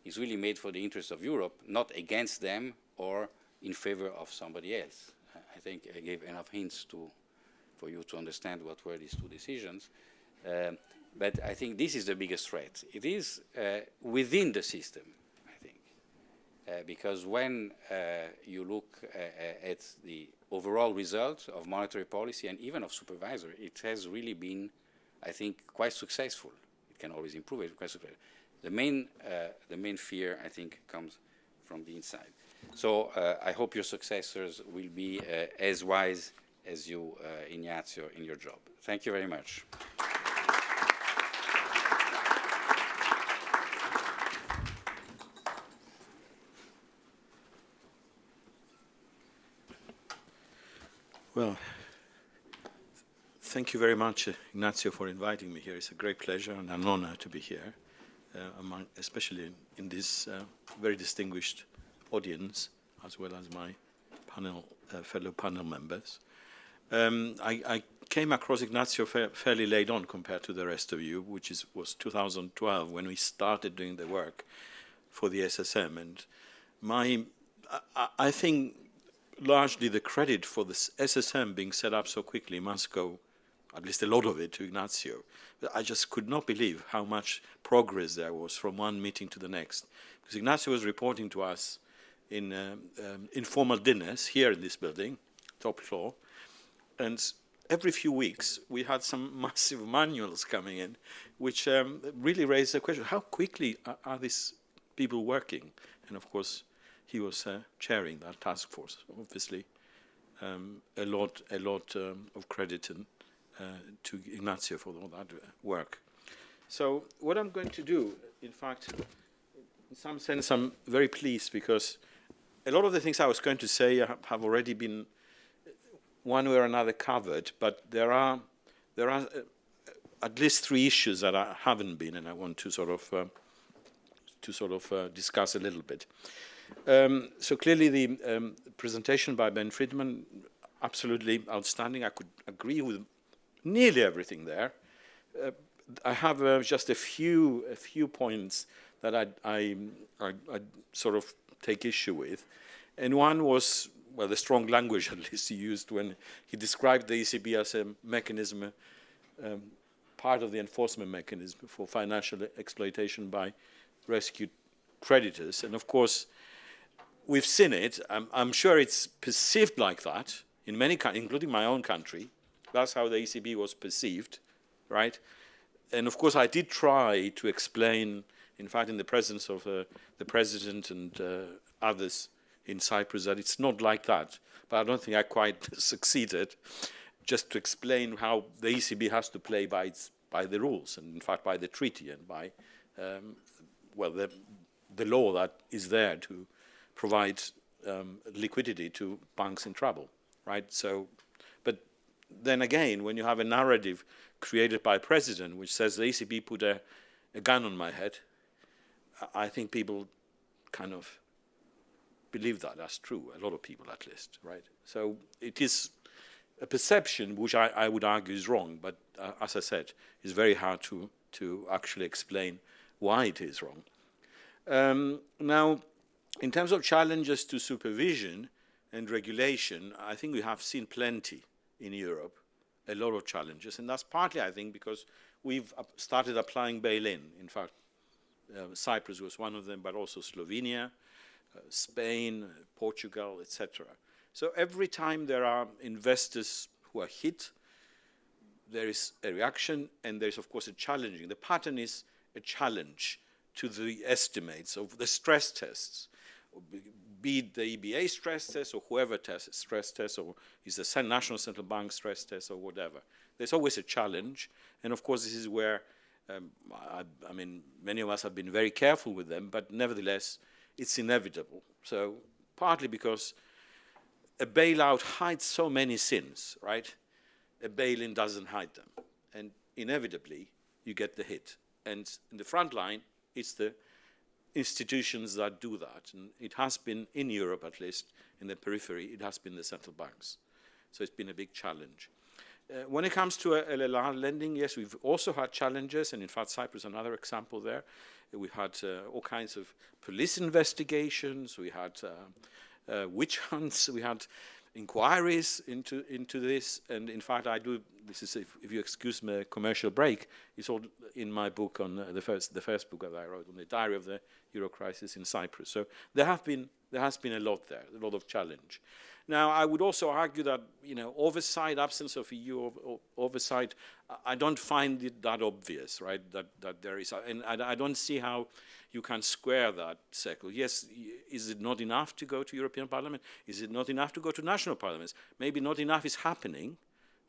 is really made for the interest of Europe, not against them or in favor of somebody else. I think I gave enough hints to, for you to understand what were these two decisions. Um, but I think this is the biggest threat. It is uh, within the system. Uh, because when uh, you look uh, at the overall result of monetary policy and even of supervisory, it has really been, I think, quite successful. It can always improve it. Quite successful. The main, the main fear, I think, comes from the inside. So I hope your successors will be as wise as you, Ignazio, in your job. Thank you very much. Well, thank you very much, Ignazio, for inviting me here. It's a great pleasure and an honor to be here, uh, among, especially in, this uh, very distinguished audience, as well as my panel, uh, fellow panel members. Um, I, I, came across Ignazio fa fairly late on compared to the rest of you, which is, was 2012 when we started doing the work for the SSM. And my, I, I think largely the credit for this SSM being set up so quickly must go, at least a lot of it, to Ignazio. But I just could not believe how much progress there was from one meeting to the next. Because Ignazio was reporting to us in um, um, informal dinners here in this building, top floor, and every few weeks we had some massive manuals coming in, which um, really raised the question, how quickly are, are these people working? And of course, he was uh, chairing that task force. Obviously, um, a lot, a lot um, of credit in, uh, to Ignazio for all that work. So what I'm going to do, in fact, in some sense, I'm very pleased because a lot of the things I was going to say have already been one way or another covered, but there are there are uh, at least three issues that I haven't been, and I want to sort of uh, to sort of uh, discuss a little bit. Um, so clearly the um, presentation by Ben Friedman, absolutely outstanding. I could agree with nearly everything there. Uh, I have uh, just a few a few points that I, I, I, I, sort of take issue with. And one was, well, the strong language at least he used when he described the ECB as a mechanism, um, part of the enforcement mechanism for financial exploitation by rescued creditors. And of course, we've seen it. I'm, I'm, sure it's perceived like that in many countries, including my own country. That's how the ECB was perceived, right? And of course, I did try to explain, in fact, in the presence of uh, the president and uh, others in Cyprus, that it's not like that. But I don't think I quite succeeded, just to explain how the ECB has to play by its by the rules, and in fact by the treaty and by um, well the the law that is there to provide um, liquidity to banks in trouble, right? So, but then again, when you have a narrative created by a president which says the ECB put a, a gun on my head, I think people kind of believe that that's true, a lot of people at least, right? So it is a perception which I, I would argue is wrong, but uh, as I said, it's very hard to, to actually explain why it is wrong. Um, now, in terms of challenges to supervision and regulation, I think we have seen plenty in Europe, a lot of challenges, and that's partly, I think, because we've started applying bail-in. In fact, uh, Cyprus was one of them, but also Slovenia, uh, Spain, Portugal, etc. So every time there are investors who are hit, there is a reaction, and there is, of course, a challenging. The pattern is a challenge to the estimates of the stress tests, be it the EBA stress test or whoever test, stress test, or is the National Central Bank stress test or whatever. There's always a challenge, and of course, this is where um, I, I, mean, many of us have been very careful with them, but nevertheless, it's inevitable. So partly because a bailout hides so many sins, right? A bail-in doesn't hide them. And inevitably, you get the hit. And in the front line, it's the institutions that do that. And it has been, in Europe at least, in the periphery, it has been the central banks. So it's been a big challenge. Uh, when it comes to uh, LLR lending, yes, we've also had challenges, and in fact, Cyprus is another example there. We had uh, all kinds of police investigations, we had uh, uh, witch hunts, we had inquiries into into this, and in fact, I do. This is, if, if you excuse me, a commercial break. It's all in my book on uh, the first the first book that I wrote on the diary of the Euro crisis in Cyprus. So there have been there has been a lot there, a lot of challenge. Now, I would also argue that, you know, oversight, absence of EU oversight, I don't find it that obvious, right, that, that there is, and I, I don't see how you can square that circle. Yes, is it not enough to go to European Parliament? Is it not enough to go to national parliaments? Maybe not enough is happening.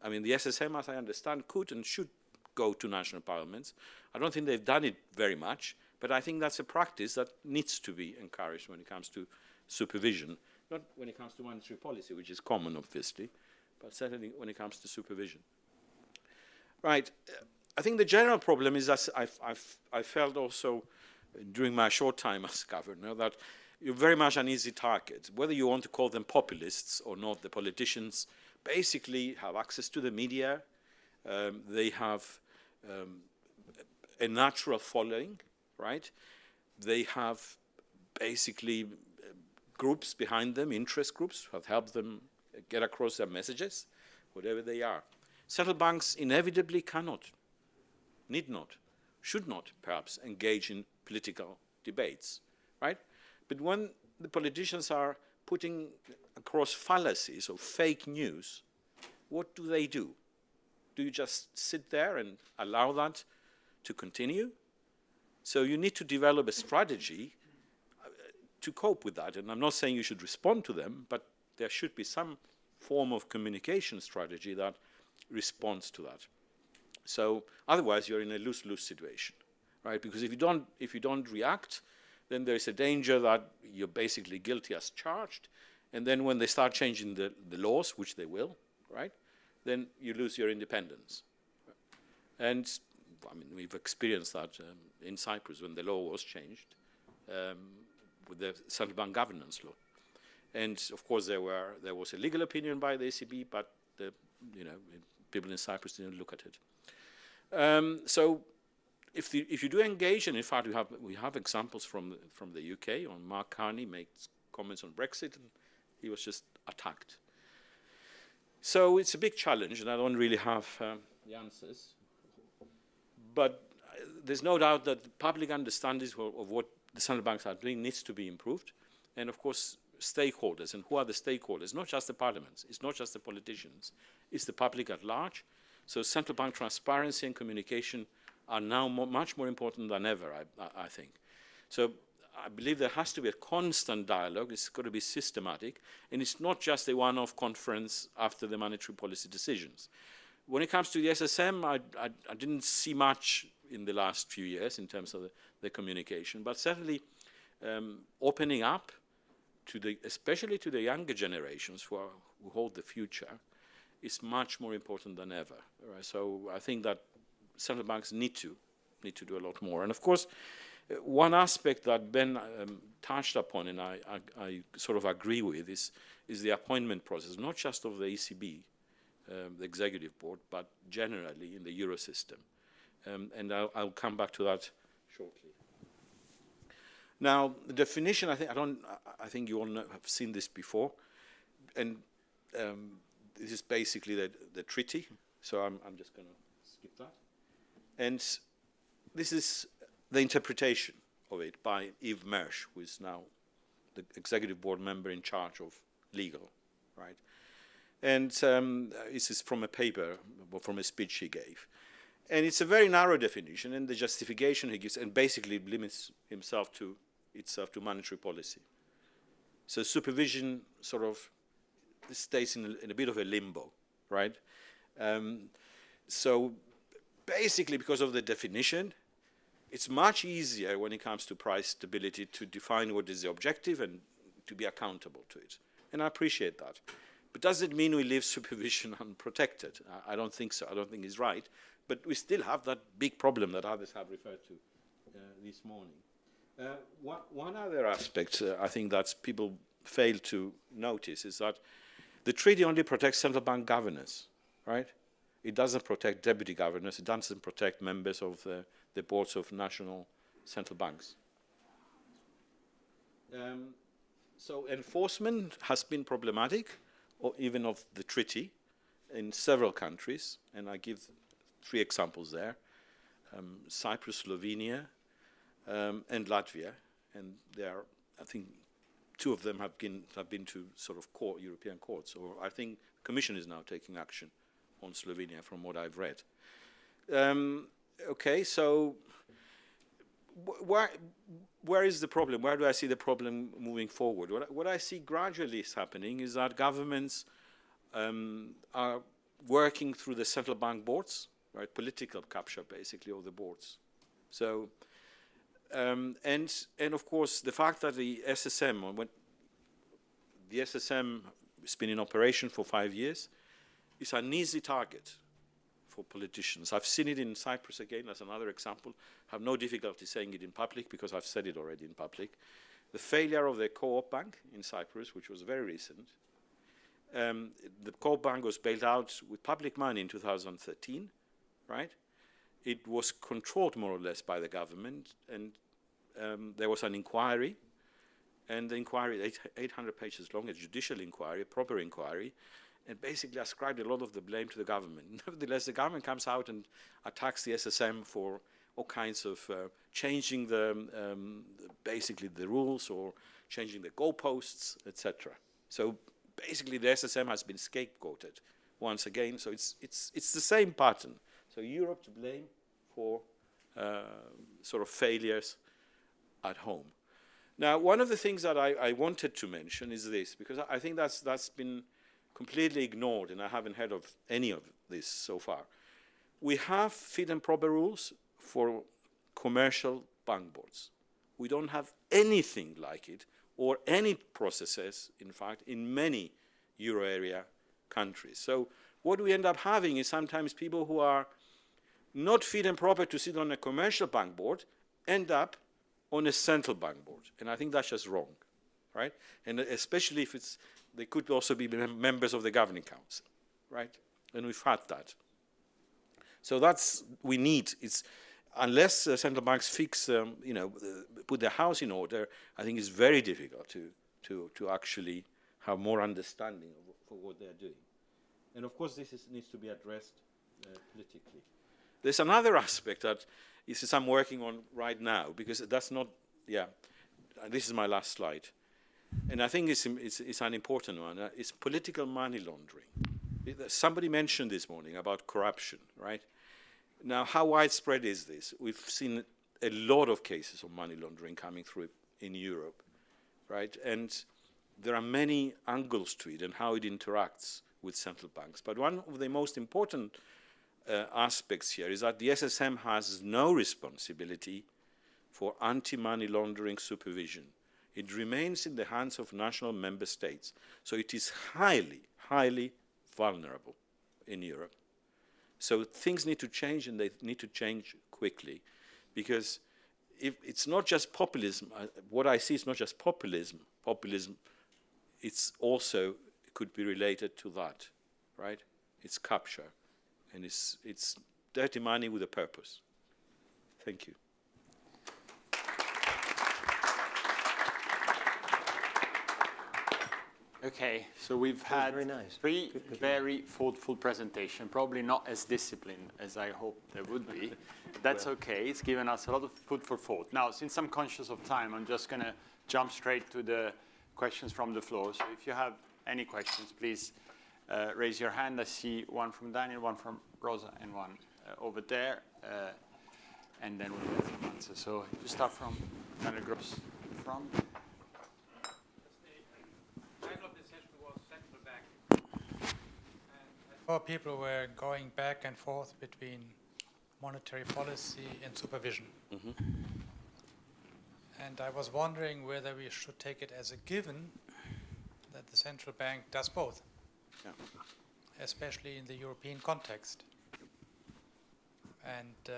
I mean, the SSM, as I understand, could and should go to national parliaments. I don't think they've done it very much, but I think that's a practice that needs to be encouraged when it comes to supervision not when it comes to monetary policy, which is common, obviously, but certainly when it comes to supervision. Right. I think the general problem is that I've, I've, I felt also during my short time as governor that you're very much an easy target. Whether you want to call them populists or not, the politicians basically have access to the media. Um, they have um, a natural following, right? They have basically groups behind them, interest groups, have helped them get across their messages, whatever they are. Central banks inevitably cannot, need not, should not, perhaps, engage in political debates, right? But when the politicians are putting across fallacies or fake news, what do they do? Do you just sit there and allow that to continue? So you need to develop a strategy to cope with that. And I'm not saying you should respond to them, but there should be some form of communication strategy that responds to that. So otherwise, you're in a lose-lose situation, right? Because if you don't, if you don't react, then there is a danger that you're basically guilty as charged. And then when they start changing the, the laws, which they will, right, then you lose your independence. And I mean, we've experienced that um, in Cyprus when the law was changed. Um, with the central bank governance law. And of course, there were there was a legal opinion by the ECB, but the you know people in Cyprus didn't look at it. Um, so, if the, if you do engage, and in fact we have we have examples from from the UK. On Mark Carney makes comments on Brexit, and he was just attacked. So it's a big challenge, and I don't really have um, the answers. But uh, there's no doubt that the public understanding of, of what the central banks are doing needs to be improved. And of course, stakeholders. And who are the stakeholders? Not just the parliaments. It's not just the politicians. It's the public at large. So central bank transparency and communication are now more, much more important than ever, I, I, think. So I believe there has to be a constant dialogue. It's got to be systematic. And it's not just a one-off conference after the monetary policy decisions. When it comes to the SSM, I, I, I didn't see much in the last few years in terms of the, the communication, but certainly um, opening up to the, especially to the younger generations who, are, who hold the future, is much more important than ever. Right? So I think that central banks need to need to do a lot more. And of course, Uh, One aspect that Ben um, touched upon, and I, I, I sort of agree with, is, is the appointment process, not just of the ECB, um, the executive board, but generally in the euro system. Um, and I'll, I'll come back to that shortly. Now, the definition, I think, I don't, I- think you all know, have seen this before, and um, this is basically the, the treaty, so I'm, I'm just going to skip that. And this is the interpretation of it by Yves Mersch, who is now the executive board member in charge of legal, right? And um, this is from a paper, from a speech he gave. And it's a very narrow definition, and the justification he gives, and basically limits himself to itself to monetary policy. So supervision sort of stays in a, in a bit of a limbo, right? Um, so basically, because of the definition, it's much easier when it comes to price stability to define what is the objective and to be accountable to it. And I appreciate that. But does it mean we leave supervision unprotected? I, I don't think so. I don't think it's right. But we still have that big problem that others have referred to uh, this morning. Uh, one, one other aspect uh, I think that people fail to notice is that the treaty only protects central bank governors, right? It doesn't protect deputy governors. It doesn't protect members of the, the boards of national central banks. Um, so enforcement has been problematic, or even of the treaty, in several countries, and I give three examples there: um, Cyprus, Slovenia, um, and Latvia, and there are, I think, two of them have been have been to sort of court, European courts, or I think the Commission is now taking action on Slovenia, from what I've read. Um, okay, so wh- where where is the problem? Where do I see the problem moving forward? What, I- what I see gradually is happening is that governments um, are working through the central bank boards, right? Political capture, basically, of the boards. So, um, and and of course, the fact that the SSM, when the SSM has been in operation for five years, is an easy target for politicians. I've seen it in Cyprus again as another example. I have no difficulty saying it in public because I've said it already in public. The failure of the co-op bank in Cyprus, which was very recent, um, the co-op bank was bailed out with public money in 2013, right? It was controlled more or less by the government, and um, there was an inquiry, and the inquiry, eight, 800 pages long, a judicial inquiry, a proper inquiry, and basically ascribed a lot of the blame to the government. Nevertheless, the government comes out and attacks the SSM for all kinds of uh, changing the, um, basically the rules or changing the goalposts, etc. So basically, the SSM has been scapegoated once again. So it's it's it's the same pattern. So Europe to blame for uh, sort of failures at home. Now, one of the things that I, I wanted to mention is this, because I, think that's that's been completely ignored, and I haven't heard of any of this so far. We have fit and proper rules for commercial bank boards. We don't have anything like it, or any processes, in fact, in many euro area countries. So what we end up having is sometimes people who are not fit and proper to sit on a commercial bank board end up on a central bank board. And I think that's just wrong, right? And especially if it's they could also be mem members of the governing council, right? And we've had that. So that's we need. It's unless uh, central banks fix, um, you know, uh, put their house in order. I think it's very difficult to to to actually have more understanding of for what they're doing. And of course, this is, needs to be addressed uh, politically. There's another aspect that is I'm working on right now because that's not. Yeah, this is my last slide and I think it's, it's, it's an important one, uh, it's political money laundering. Uh, somebody mentioned this morning about corruption, right? Now, how widespread is this? We've seen a lot of cases of money laundering coming through in Europe, right? And there are many angles to it and how it interacts with central banks. But one of the most important uh, aspects here is that the SSM has no responsibility for anti-money laundering supervision it remains in the hands of national member states. So it is highly, highly vulnerable in Europe. So things need to change and they need to change quickly because if it's not just populism, what I see is not just populism. Populism, it's also could be related to that, right? It's capture, and it's it's dirty money with a purpose. Thank you. Okay, so we've had very nice. three very thoughtful presentation, probably not as disciplined as I hoped they would be. That's okay, it's given us a lot of food for thought. Now, since I'm conscious of time, I'm just gonna jump straight to the questions from the floor. So if you have any questions, please uh, raise your hand. I see one from Daniel, one from Rosa, and one uh, over there. Uh, and then we'll get some answers. So you start from Daniel Gross from. title of the session was Central Bank. And Four people were going back and forth between monetary policy and supervision. And I was wondering whether we should take it as a given that the central bank does both, Yeah. especially in the European context. And uh,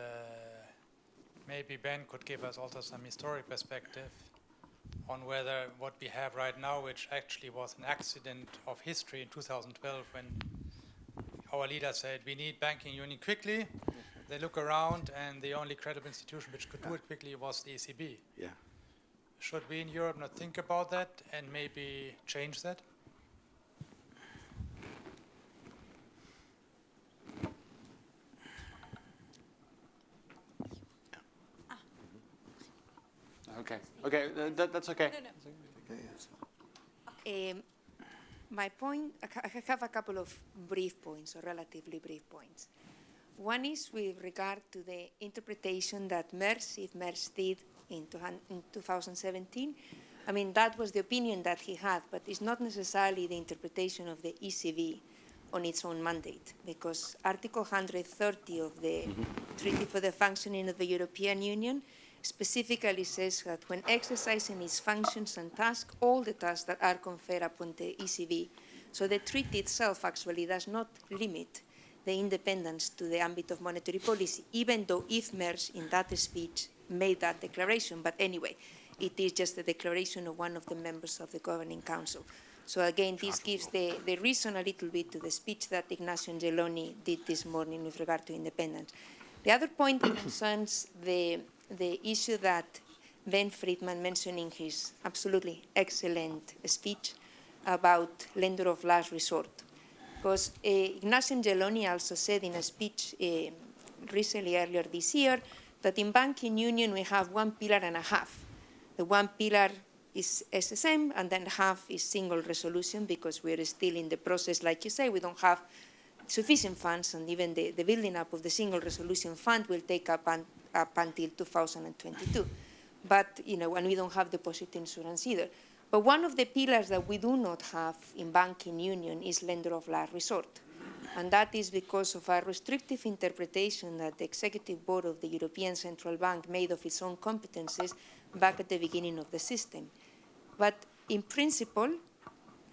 maybe Ben could give us also some historic perspective on whether what we have right now, which actually was an accident of history in 2012 when our leader said we need banking union quickly. They look around and the only credible institution which could do it quickly was the ECB. Yeah. Should we in Europe not think about that and maybe change that? Okay, okay, uh, that, that's okay. No, Um, my point, I have a couple of brief points, or relatively brief points. One is with regard to the interpretation that Mersch, if Mersch did in, in 2017, I mean, that was the opinion that he had, but it's not necessarily the interpretation of the ECB on its own mandate, because Article 130 of the Treaty for the Functioning of the European Union specifically says that when exercising its functions and tasks, all the tasks that are conferred upon the ECB. So the treaty itself actually does not limit the independence to the ambit of monetary policy, even though if Yves Mersch in that speech made that declaration. But anyway, it is just a declaration of one of the members of the Governing Council. So again, this gives the, the reason a little bit to the speech that Ignazio Angeloni did this morning with regard to independence. The other point concerns the, the issue that Ben Friedman mentioned in his absolutely excellent speech about lender of last resort. Because uh, Ignazio Angeloni also said in a speech uh, recently earlier this year that in banking union we have one pillar and a half. The one pillar is SSM and then half is single resolution because we're still in the process, like you say, we don't have sufficient funds and even the, the building up of the single resolution fund will take up, un, up until 2022. But, you know, and we don't have deposit insurance either. But one of the pillars that we do not have in banking union is lender of last resort. And that is because of a restrictive interpretation that the executive board of the European Central Bank made of its own competences back at the beginning of the system. But in principle,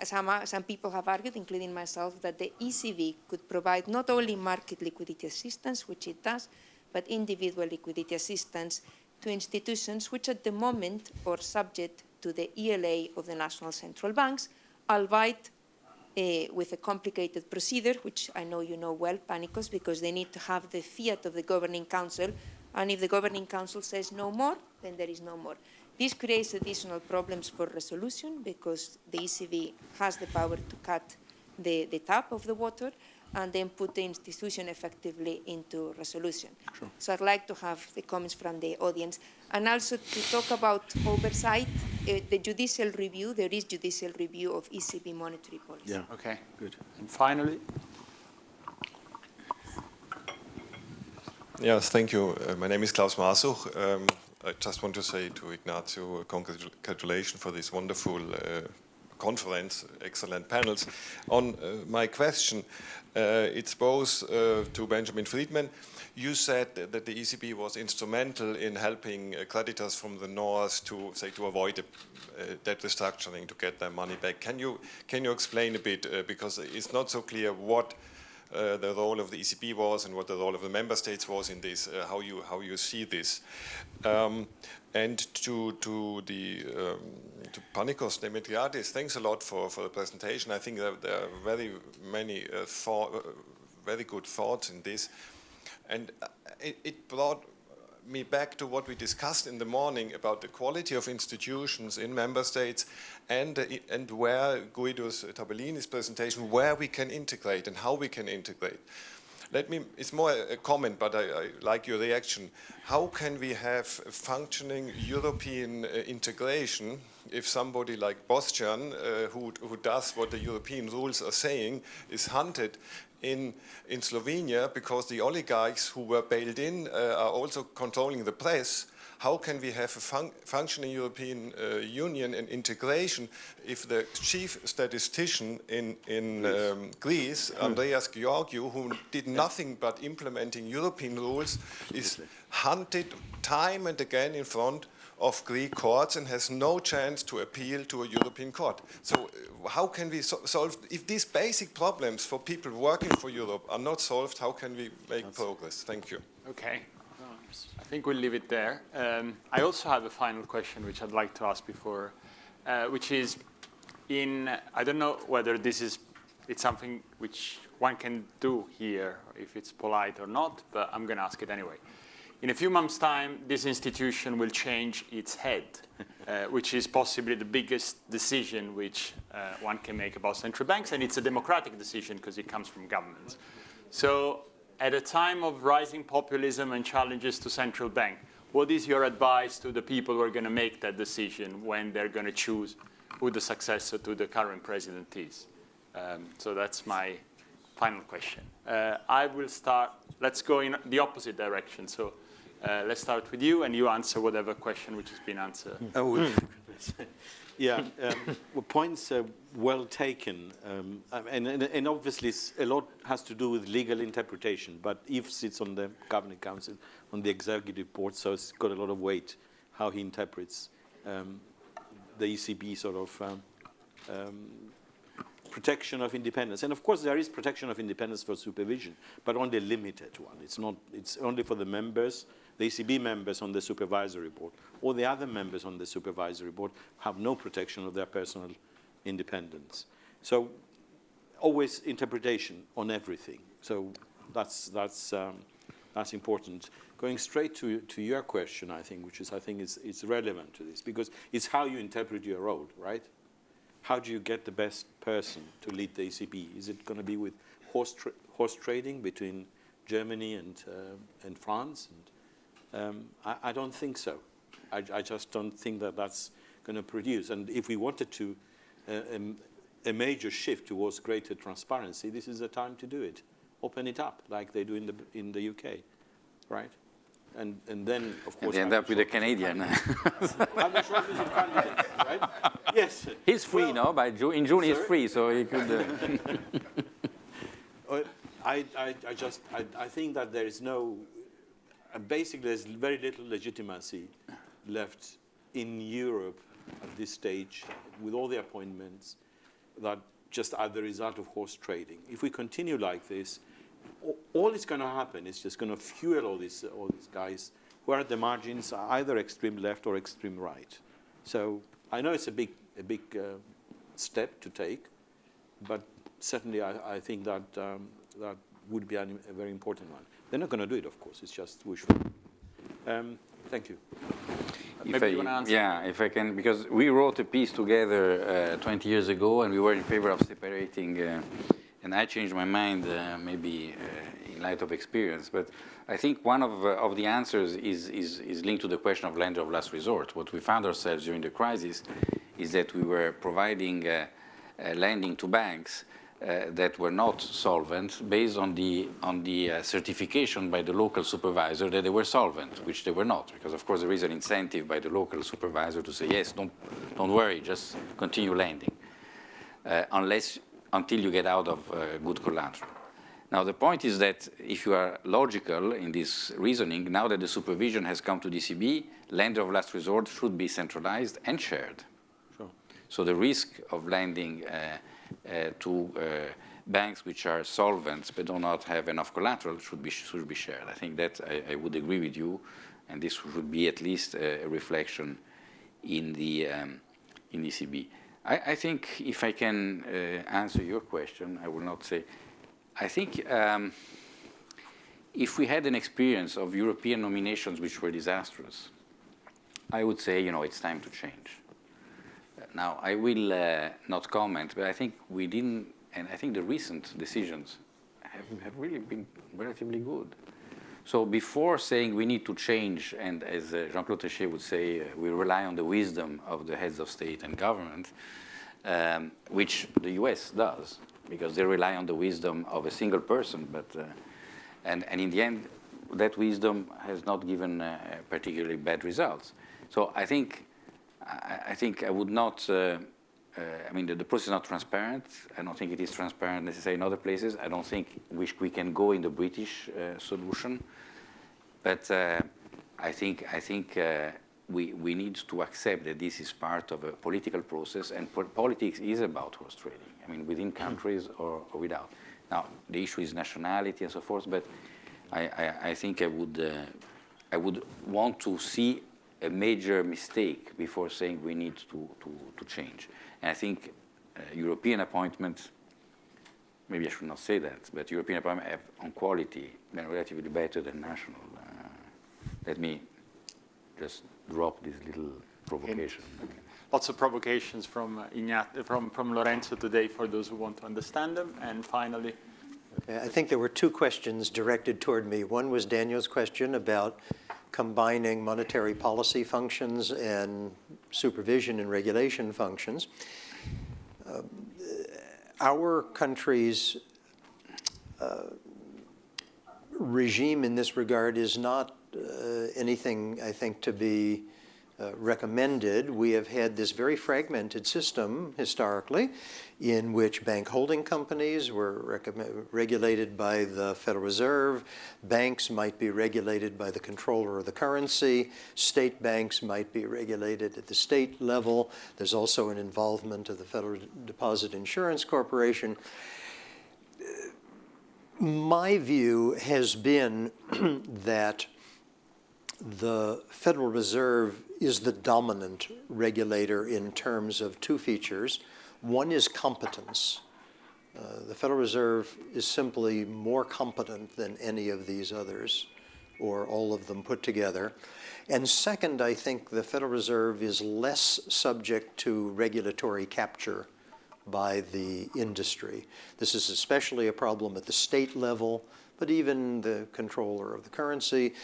some, some people have argued, including myself, that the ECB could provide not only market liquidity assistance, which it does, but individual liquidity assistance to institutions which at the moment are subject to the ELA of the national central banks, albeit uh, with a complicated procedure, which I know you know well, Panicos, because they need to have the fiat of the governing council, and if the governing council says no more, then there is no more. This creates additional problems for resolution because the ECB has the power to cut the, the tap of the water and then put the institution effectively into resolution. Sure. So I'd like to have the comments from the audience. And also to talk about oversight, uh, the judicial review, there is judicial review of ECB monetary policy. Yeah. Okay, Good. and finally, Yes, thank you. Uh, my name is Klaus Masuch. Um, I just want to say to Ignazio, congratu- congratulations for this wonderful uh, conference, excellent panels. On uh, my question, uh, it's both uh, to Benjamin Friedman. You said that the ECB was instrumental in helping uh, creditors from the north to, say, to avoid a, uh, debt restructuring to get their money back. Can you can you explain a bit uh, because it's not so clear what uh, the role of the ECB was and what the role of the member states was in this, uh, how you how you see this. Um, and to to the um, to Panicos Demetriades, thanks a lot for, for the presentation. I think there are very many uh, uh, very good thoughts in this, and uh, it, it brought me back to what we discussed in the morning about the quality of institutions in member states and, uh, and where Guido's Tabellini's presentation, where we can integrate and how we can integrate. Let me, it's more a comment, but I, I like your reaction. How can we have functioning European uh, integration if somebody like Boštjan, uh, who, who does what the European rules are saying, is hunted in, in Slovenia because the oligarchs who were bailed in uh, are also controlling the press. How can we have a fun functioning European uh, Union and integration if the chief statistician in, in Greece, um, Greece Andreas Georgiou, who did nothing but implementing European rules, is hunted time and again in front of Greek courts and has no chance to appeal to a European court. So uh, how can we so solve, if these basic problems for people working for Europe are not solved, how can we make That's progress? Thank you. Okay. I think we'll leave it there. Um, I also have a final question which I'd like to ask before, uh, which is in, I don't know whether this is, it's something which one can do here, if it's polite or not, but I'm going to ask it anyway. In a few months' time, this institution will change its head, uh, which is possibly the biggest decision which uh, one can make about central banks, and it's a democratic decision because it comes from governments. So at a time of rising populism and challenges to central bank, what is your advice to the people who are going to make that decision when they're going to choose who the successor to the current president is? Um, so that's my final question. Uh, I will start, let's go in the opposite direction. So uh, let's start with you, and you answer whatever question which has been answered. Oh, yeah, um, well, points are well taken, um, and, and, and, obviously a lot has to do with legal interpretation, but Yves sits on the Governing Council, on the Executive Board, so it's got a lot of weight how he interprets um, the ECB sort of um, um, protection of independence. And of course, there is protection of independence for supervision, but only a limited one. It's, not, it's only for the members the ECB members on the supervisory board or the other members on the supervisory board have no protection of their personal independence. So always interpretation on everything. So that's, that's, um, that's important. Going straight to, to your question, I think, which is, I think, is, is relevant to this, because it's how you interpret your role, right? How do you get the best person to lead the ECB? Is it going to be with horse, tra horse trading between Germany and, uh, and France and um, I, I, don't think so. I, I, just don't think that that's going to produce. And if we wanted to, uh, um, a major shift towards greater transparency, this is the time to do it. Open it up like they do in the, in the UK, right? And, and then, of course... And end up with a Canadian. right? Yes. He's free, well, no? By June, in June sorry? he's free, so he could... Uh... I, I, I just, I, I think that there is no basically there's very little legitimacy left in Europe at this stage with all the appointments that just are the result of horse trading. If we continue like this, all that's going to happen is just going to fuel all these, all these guys who are at the margins, either extreme left or extreme right. So I know it's a big, a big uh, step to take, but certainly I, I think that, um, that would be a very important one. They're not going to do it, of course. It's just wishful. Um, thank you. If I, yeah, if I can, because we wrote a piece together uh, 20 years ago, and we were in favor of separating, uh, and I changed my mind, uh, maybe uh, in light of experience. But I think one of, uh, of the answers is, is, is linked to the question of lender of last resort. What we found ourselves during the crisis is that we were providing uh, lending to banks that were not solvent based on the, on the uh, certification by the local supervisor that they were solvent, which they were not, because of course there is an incentive by the local supervisor to say, yes, don't, don't worry, just continue lending, uh, unless, until you get out of uh, good collateral. Now the point is that if you are logical in this reasoning, now that the supervision has come to DCB, lender of last resort should be centralized and shared. Sure. So the risk of lending uh, uh, to uh, banks which are solvent but do not have enough collateral should be, should be shared. I think that I, I would agree with you, and this would be at least a, a reflection in the, um, in ECB. I, I think if I can uh, answer your question, I will not say, I think um, if we had an experience of European nominations which were disastrous, I would say, you know, it's time to change. Now, I will uh, not comment, but I think we didn't, and I think the recent decisions have, have really been relatively good. So before saying we need to change, and as uh, Jean-Claude Trichet would say, uh, we rely on the wisdom of the heads of state and government, um, which the US does, because they rely on the wisdom of a single person, but, uh, and, and in the end, that wisdom has not given uh, particularly bad results. So I think, I, I think I would not, uh, uh, I mean, the, the, process is not transparent. I don't think it is transparent necessarily in other places. I don't think we, we can go in the British uh, solution. But uh, I think, I think uh, we, we need to accept that this is part of a political process, and po politics is about horse trading. I mean, within countries or, or, without. Now, the issue is nationality and so forth, but I, I, I think I would, uh, I would want to see a major mistake before saying we need to, to, to change. And I think uh, European appointments, maybe I should not say that, but European appointments have on quality been relatively better than national. Uh, let me just drop this little provocation. Okay. Lots of provocations from, uh, Ignat from, from Lorenzo today for those who want to understand them. And finally, I think there were two questions directed toward me. One was Daniel's question about combining monetary policy functions and supervision and regulation functions. Uh, our country's uh, regime in this regard is not uh, anything, I think, to be uh, recommended. We have had this very fragmented system historically in which bank holding companies were regulated by the Federal Reserve, banks might be regulated by the comptroller of the currency, state banks might be regulated at the state level. There's also an involvement of the Federal Deposit Insurance Corporation. My view has been that the Federal Reserve is the dominant regulator in terms of two features. One is competence. Uh, the Federal Reserve is simply more competent than any of these others, or all of them put together. And second, I think the Federal Reserve is less subject to regulatory capture by the industry. This is especially a problem at the state level, but even the comptroller of the currency.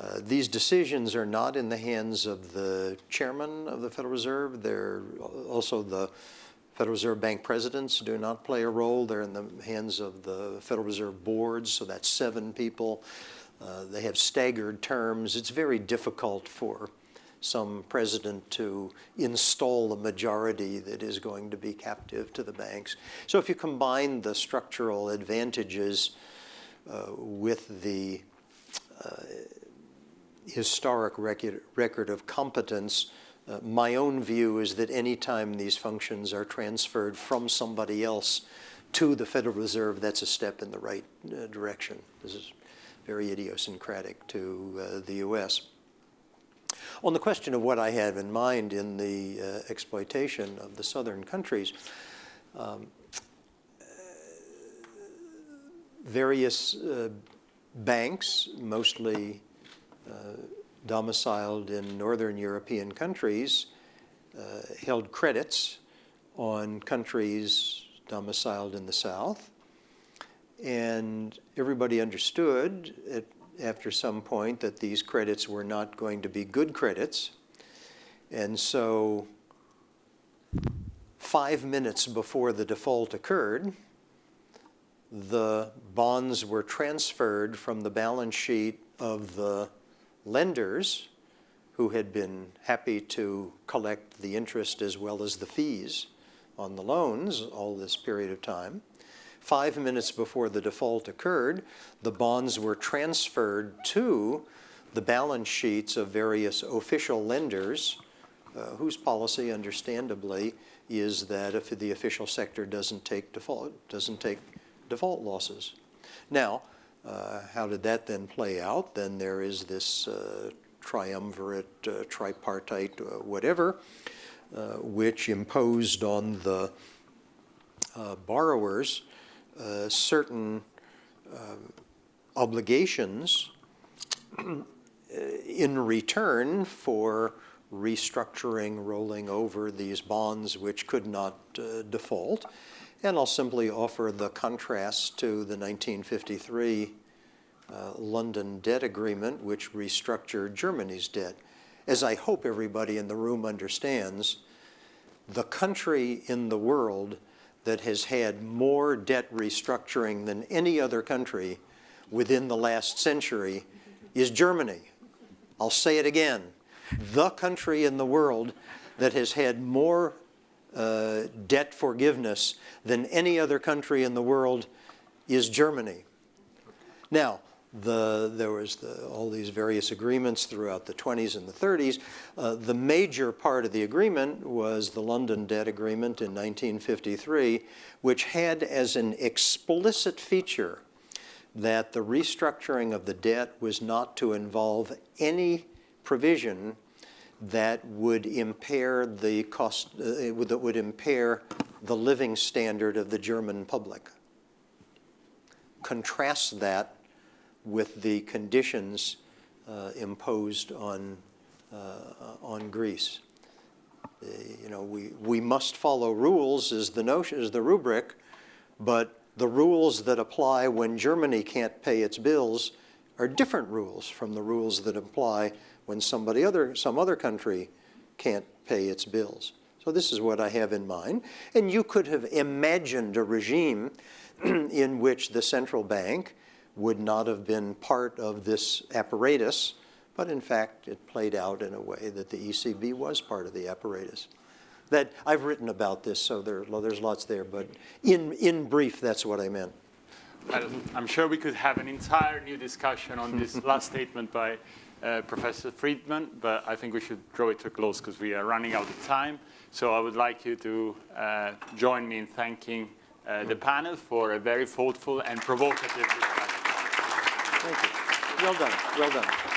Uh, these decisions are not in the hands of the chairman of the Federal Reserve. They're also the Federal Reserve Bank presidents do not play a role. They're in the hands of the Federal Reserve boards, so that's seven people. Uh, they have staggered terms. It's very difficult for some president to install a majority that is going to be captive to the banks. So if you combine the structural advantages with the uh, historic record, record of competence, uh, my own view is that anytime these functions are transferred from somebody else to the Federal Reserve, that's a step in the right uh, direction. This is very idiosyncratic to uh, the U.S. On the question of what I have in mind in the uh, exploitation of the southern countries, um, various uh, banks, mostly uh, domiciled in northern European countries, uh, held credits on countries domiciled in the south. And everybody understood at, after some point that these credits were not going to be good credits. And so five minutes before the default occurred, the bonds were transferred from the balance sheet of the lenders who had been happy to collect the interest as well as the fees on the loans all this period of time. Five minutes before the default occurred, the bonds were transferred to the balance sheets of various official lenders uh, whose policy, understandably, is that if the official sector doesn't take default, doesn't take default losses. Now, uh, how did that then play out? Then there is this uh, triumvirate, uh, tripartite, uh, whatever, uh, which imposed on the uh, borrowers certain um, obligations in return for restructuring, rolling over these bonds which could not default. And I'll simply offer the contrast to the 1953 uh, London debt agreement, which restructured Germany's debt. As I hope everybody in the room understands, the country in the world that has had more debt restructuring than any other country within the last century is Germany. I'll say it again. The country in the world that has had more uh, debt forgiveness than any other country in the world is Germany. Now, the, there was the, all these various agreements throughout the 20s and the 30s. Uh, the major part of the agreement was the London Debt Agreement in 1953, which had as an explicit feature that the restructuring of the debt was not to involve any provision that would impair the cost, uh, that would impair the living standard of the German public. Contrast that with the conditions uh, imposed on, uh, on Greece. You know, we, we must follow rules is the notion, is the rubric, but the rules that apply when Germany can't pay its bills are different rules from the rules that apply when somebody other, some other country can't pay its bills. So this is what I have in mind. And you could have imagined a regime in which the central bank would not have been part of this apparatus, but in fact, it played out in a way that the ECB was part of the apparatus. That, I've written about this, so there, there's lots there, but in, in brief, that's what I meant. I'm sure we could have an entire new discussion on this last statement by uh, Professor Friedman, but I think we should draw it to a close because we are running out of time. So I would like you to uh, join me in thanking uh, the panel for a very thoughtful and provocative discussion. Thank you. Well done, well done.